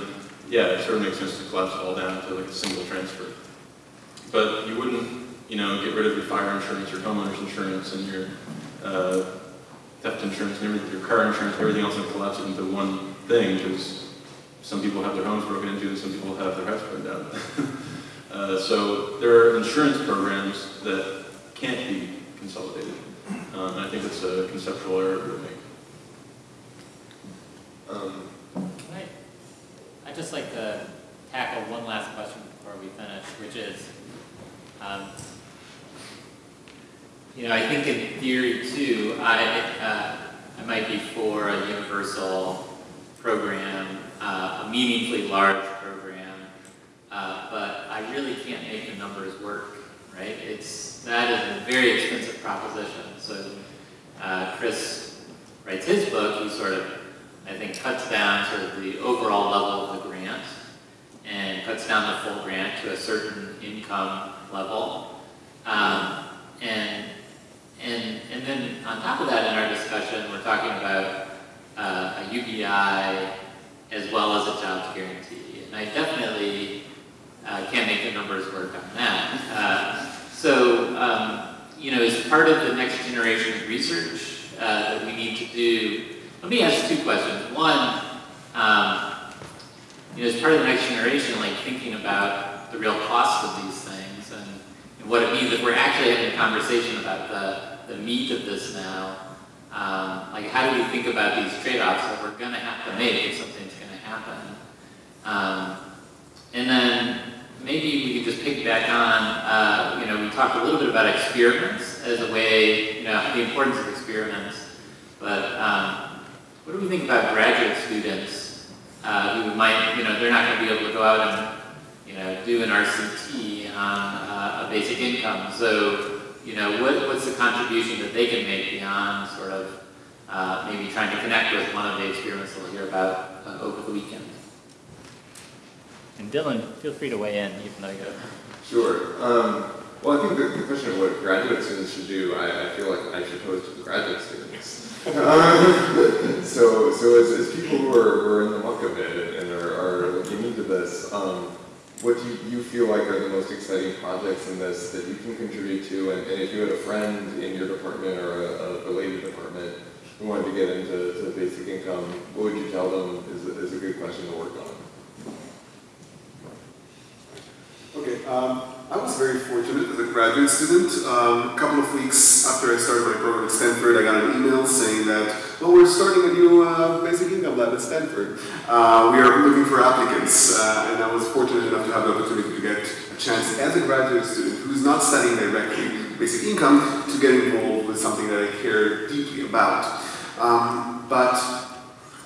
yeah, it sort of makes sense to collapse it all down to like a single transfer. But you wouldn't, you know, get rid of your fire insurance, your homeowner's insurance, and your uh, theft insurance, and everything, your car insurance, everything else, and collapse it into one thing because some people have their homes broken into, and some people have their house burned down. uh, so there are insurance programs that can't be consolidated. Um, and I think it's a conceptual error to make. Um, I, I'd just like to tackle one last question before we finish, which is, um, you know, I think in theory too, I, uh, I might be for a universal program uh, a meaningfully large program, uh, but I really can't make the numbers work, right? It's, that is a very expensive proposition. So uh, Chris writes his book, he sort of, I think, cuts down sort of the overall level of the grant and cuts down the full grant to a certain income level. Um, and, and, and then on top of that in our discussion, we're talking about uh, a UBI as well as a jobs guarantee. And I definitely uh, can't make the numbers work on that. Uh, so, um, you know, as part of the next generation research uh, that we need to do, let me ask two questions. One, um, you know, as part of the next generation, like thinking about the real cost of these things and, and what it means if we're actually having a conversation about the, the meat of this now, um, like how do we think about these trade-offs that we're going to have to make if something's going to happen? Um, and then maybe we could just piggyback on, uh, you know, we talked a little bit about experiments as a way, you know, the importance of experiments. But um, what do we think about graduate students uh, who might, you know, they're not going to be able to go out and, you know, do an RCT on uh, a basic income. So you know, what, what's the contribution that they can make beyond sort of uh, maybe trying to connect with one of the experiments we'll hear about uh, over the weekend. And Dylan, feel free to weigh in, even though you're... Sure. Um, well, I think the, the, question of what graduate students should do, I, I, feel like I should pose to the graduate students. um, so, so as, as people who are, who are in the muck of it and are, are looking into this, um, what do you feel like are the most exciting projects in this that you can contribute to? And, and if you had a friend in your department or a, a related department who wanted to get into to basic income, what would you tell them is, is a good question to work on? Um, I was very fortunate as a graduate student. Um, a couple of weeks after I started my program at Stanford, I got an email saying that, well, we're starting a new uh, basic income lab at Stanford. Uh, we are looking for applicants, uh, and I was fortunate enough to have the opportunity to get a chance as a graduate student who's not studying directly basic income to get involved with something that I care deeply about. Um, but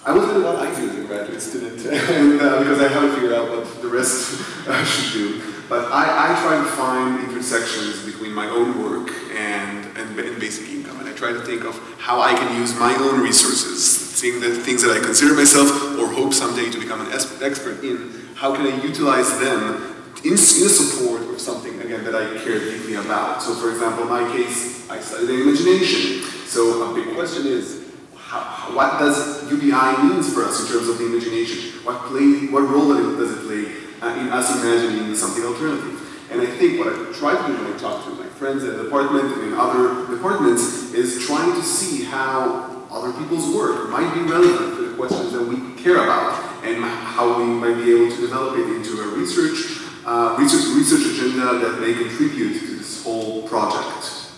I was doing what I do as a graduate student, and uh, because I haven't figured out what the rest should do. But I, I, try to find intersections between my own work and, and, and, basic income. And I try to think of how I can use my own resources, seeing the things that I consider myself or hope someday to become an expert in, how can I utilize them in, in support of something, again, that I care deeply about. So for example, in my case, I studied imagination. So a big question is, how, what does UBI means for us in terms of the imagination? What, play, what role does it play uh, in us imagining something alternative. And I think what I try to do when I talk to my friends at the department and in other departments is trying to see how other people's work might be relevant to the questions that we care about and how we might be able to develop it into a research, uh, research, research agenda that may contribute to this whole project.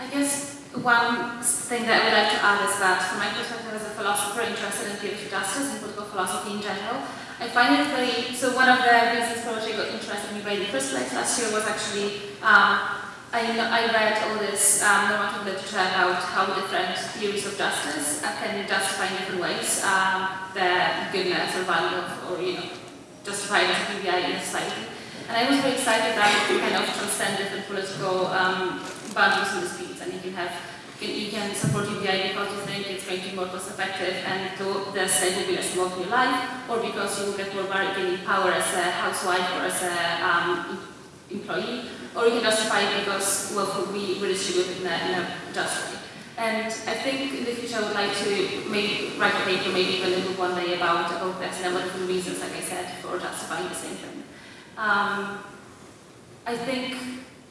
I guess one thing that I would like to add is that from my perspective as a philosopher interested in of justice and political philosophy in general, I find it very, so one of the reasons for which I got interested in writing the first place last year was actually, um, I, I read all this um, normative literature about how different theories of justice can justify in different ways um, the goodness or value of, or, you know, justify the PBI in society. And I was very excited that can kind of transcend different political um, boundaries and disputes, and you can have you can support UBI because you think it's going to be more cost effective and to the state will be less involved in your life, or because you will get more bargaining power as a housewife or as an um, employee, or you can justify it because wealth will be redistributed in a, in a just way. And I think in the future I would like to maybe write a paper, maybe even a book one day about, about this and what different reasons, like I said, for justifying the same thing. Um, I think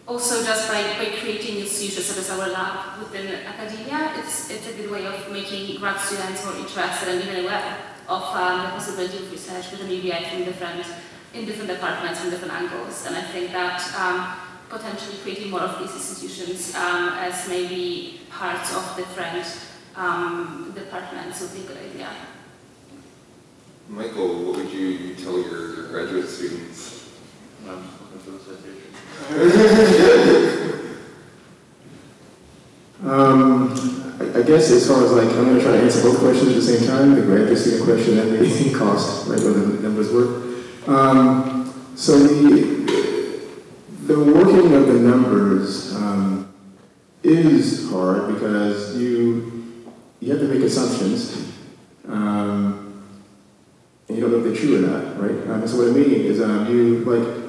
also just by, by creating institutions such as our lab within academia, it's, it's a good way of making grad students more interested and even aware of um, the possibility of research within UBI from different, in different departments and different angles. And I think that um, potentially creating more of these institutions um, as maybe parts of different um, departments would be a good idea. Michael, what would you tell your, your graduate students I'm looking Um, I, guess as far as like, I'm going to try to answer both questions at the same time, the graduate student question and the cost, right, where the numbers work. Um, so the, the working of the numbers um, is hard because you, you have to make assumptions. Um, and you don't know if they're true or not, right? Um, so what I mean is um, you, like,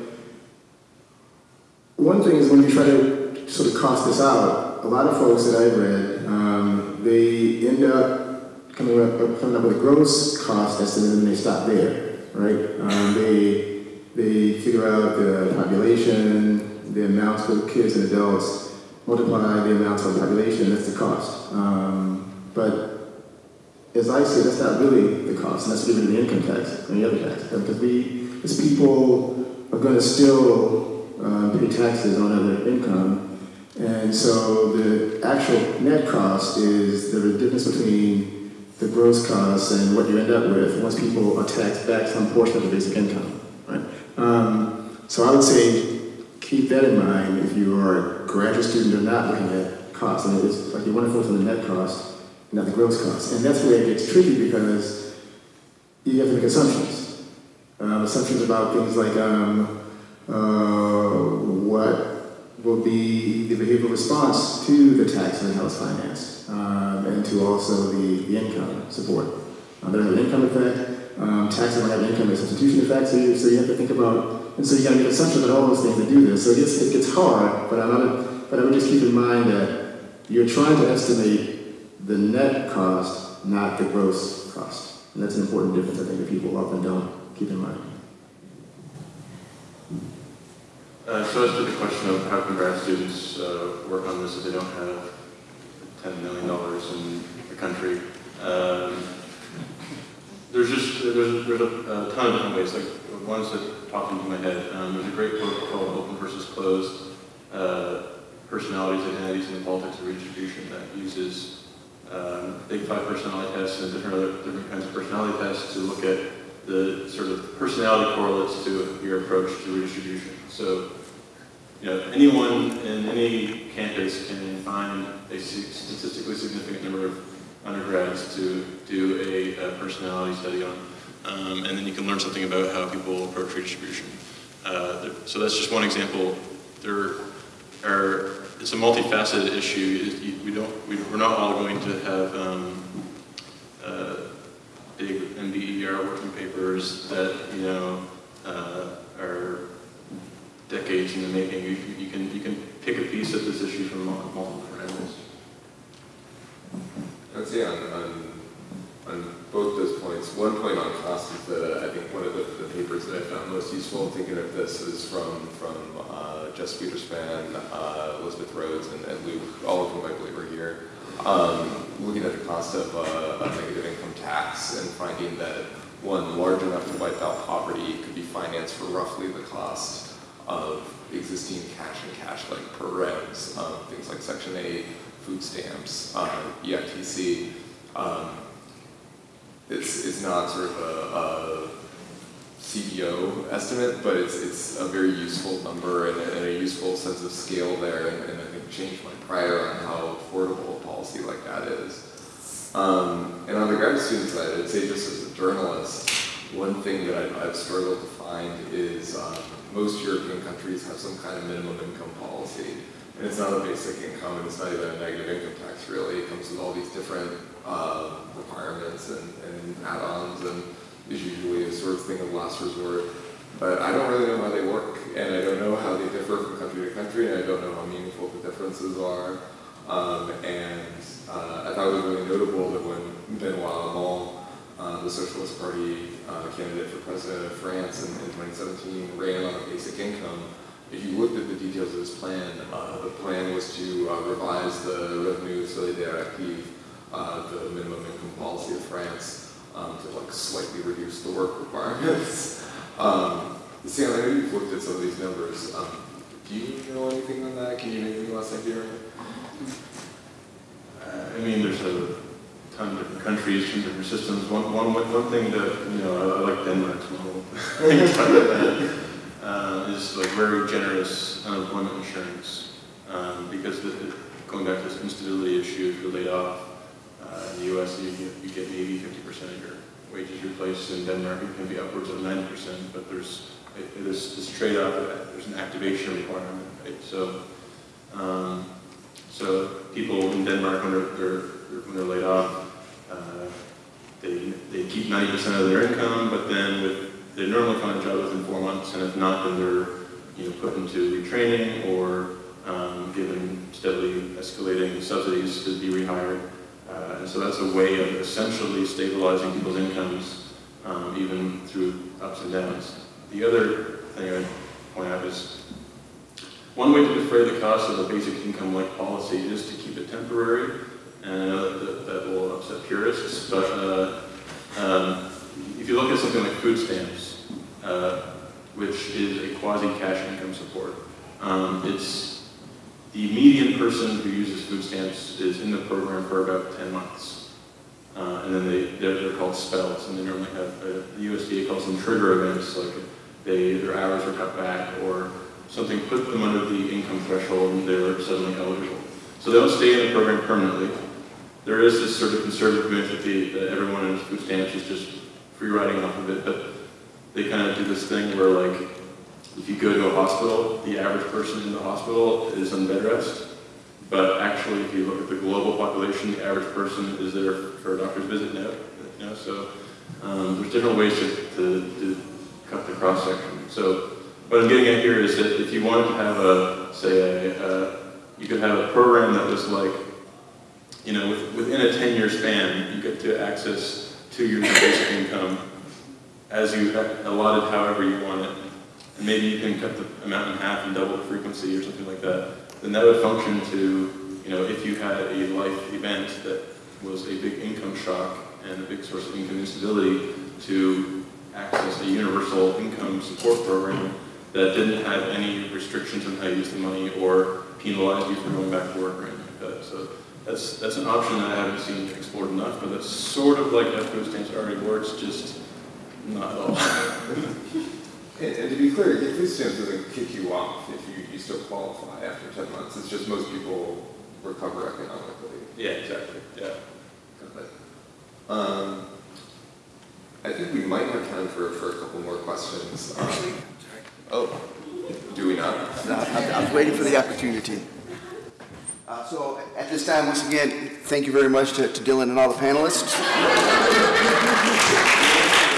one thing is when you try to sort of cost this out, a lot of folks that I've read, um, they end up coming up, coming up with a gross cost estimate and they stop there, right? Um, they, they figure out the population, the amounts of kids and adults, multiply the amounts of the population, that's the cost. Um, but as I see, that's not really the cost, and that's given the income tax and the other tax. Because we, as people, are going to still uh, pay taxes on other income. And so the actual net cost is the difference between the gross cost and what you end up with once people are taxed back some portion of the basic income. Right? Um, so I would say keep that in mind if you are a graduate student or not looking at costs. And it's like you want to focus on the net cost, not the gross cost. And that's where it gets tricky because you have to make assumptions. Um, assumptions about things like um, what will be the behavioral response to the tax and house finance, um, and to also the, the income support. Um, there's an income effect, um, taxes will have income and substitution effect, so you, so you have to think about, and so you got to make assumptions about all those things to do this. So it gets, it gets hard, but, I'm not, but I would just keep in mind that you're trying to estimate the net cost, not the gross cost. And that's an important difference, I think, that people often don't keep in mind. Uh, so as to the question of how can grad students uh, work on this if they don't have $10 million in the country, um, there's just there's, there's a, a, ton of different ways. Like ones that pop into my head. Um, there's a great book called Open versus Closed: uh, Personalities, Identities, and the Politics of Redistribution that uses um, big five personality tests and different other different kinds of personality tests to look at the sort of personality correlates to your approach to redistribution. So you know, anyone in any campus can find a statistically significant number of undergrads to do a, a personality study on. Um, and then you can learn something about how people approach redistribution. Uh, so that's just one example. There are, it's a multifaceted issue. We don't, we, are not all going to have um, uh, big NBER working papers that, you know, uh, are decades in the making. You, you, can, you can pick a piece of this issue from multiple angles. I would say on, on, on both those points, one point on cost is that uh, I think one of the, the, papers that I found most useful thinking of this is from, from uh, Jess Wiederspan, uh, Elizabeth Rhodes, and, and, Luke, all of whom I believe are here, um, looking at the cost of, uh, of negative income tax and finding that one large enough to wipe out poverty could be financed for roughly the cost of existing cash and cash like programs, um, things like Section 8, food stamps, uh, EITC, um, not sort of a, a CBO estimate, but it's, it's a very useful number and a, and a useful sense of scale there, and, and I think changed my prior on how affordable a policy like that is. Um, and on the grad student side, I'd say just as a journalist, one thing that I've, I've struggled to is um, most European countries have some kind of minimum income policy. And it's not a basic income, and it's not even a negative income tax, really. It comes with all these different uh, requirements and, and add-ons, and is usually a sort of thing of last resort. But I don't really know how they work, and I don't know how they differ from country to country, and I don't know how meaningful the differences are. Um, and uh, I thought it was really notable that when Benoit Hamon, uh, the Socialist Party uh, candidate for president of France in, in 2017, ran on a basic income, if you looked at the details of his plan, uh, the plan was to uh, revise the Revenu Solidaire Active, uh, the minimum income policy of France, um, to like slightly reduce the work requirements. um, Sam, I know you've looked at some of these numbers. Um, do you know anything on that? Can you make any last idea? I mean, there's a ton of different countries, and different systems. One, one, one thing that, you know, I, like Denmark's model. uh, is like very generous unemployment insurance um, because the, going back to this instability issue, if you're laid off uh, in the U.S., you get, you get maybe 50% of your wages replaced. In Denmark, it can be upwards of 90%, but there's it, it is this trade-off. There's an activation requirement, right? So, um, so people in Denmark when they're, they're when they're laid off, uh, they they keep 90% of their income, but then with they normally find a job within four months, and if not, then they're you know, put into retraining or um, given steadily escalating subsidies to be rehired. Uh, and so that's a way of essentially stabilizing people's incomes, um, even through ups and downs. The other thing I'd point out is one way to defray the cost of a basic income-like policy is to keep it temporary, and I know that, that, will upset purists, but uh, um, if you look at something like food stamps, uh, which is a quasi-cash income support. Um, it's the median person who uses food stamps is in the program for about 10 months. Uh, and then they, they're, they're, called spells, and they normally have, uh, the USDA calls them trigger events, like they, their hours are cut back, or something put them under the income threshold and they're suddenly eligible. So they don't stay in the program permanently. There is this sort of conservative myth that, everyone in food is just free riding off of it, but they kind of do this thing where like, if you go to a hospital, the average person in the hospital is on bed rest. But actually, if you look at the global population, the average person is there for a doctor's visit now. So um, there's different ways to, to, to cut the cross section. So what I'm getting at here is that if you wanted to have a, say, a you could have a program that was like, you know, with, within a 10-year span, you get to access years of basic income as you allotted however you want it. And maybe you can cut the amount in half and double the frequency or something like that. Then that would function to, you know, if you had a life event that was a big income shock and a big source of income instability to access a universal income support program that didn't have any restrictions on how you use the money or penalize you for going back to work or anything like that. So that's, that's an option that I haven't seen explored enough, but that's sort of like how food stamps already works, just not at all. and, and, to be clear, food stamps doesn't kick you off if you, you still qualify after 10 months. It's just most people recover economically. Yeah, exactly. Yeah. Um, I think we might have time for, for a couple more questions. Um, Actually, oh, do we not? I was waiting for the opportunity. Uh, so at this time, once again, thank you very much to, to Dylan and all the panelists.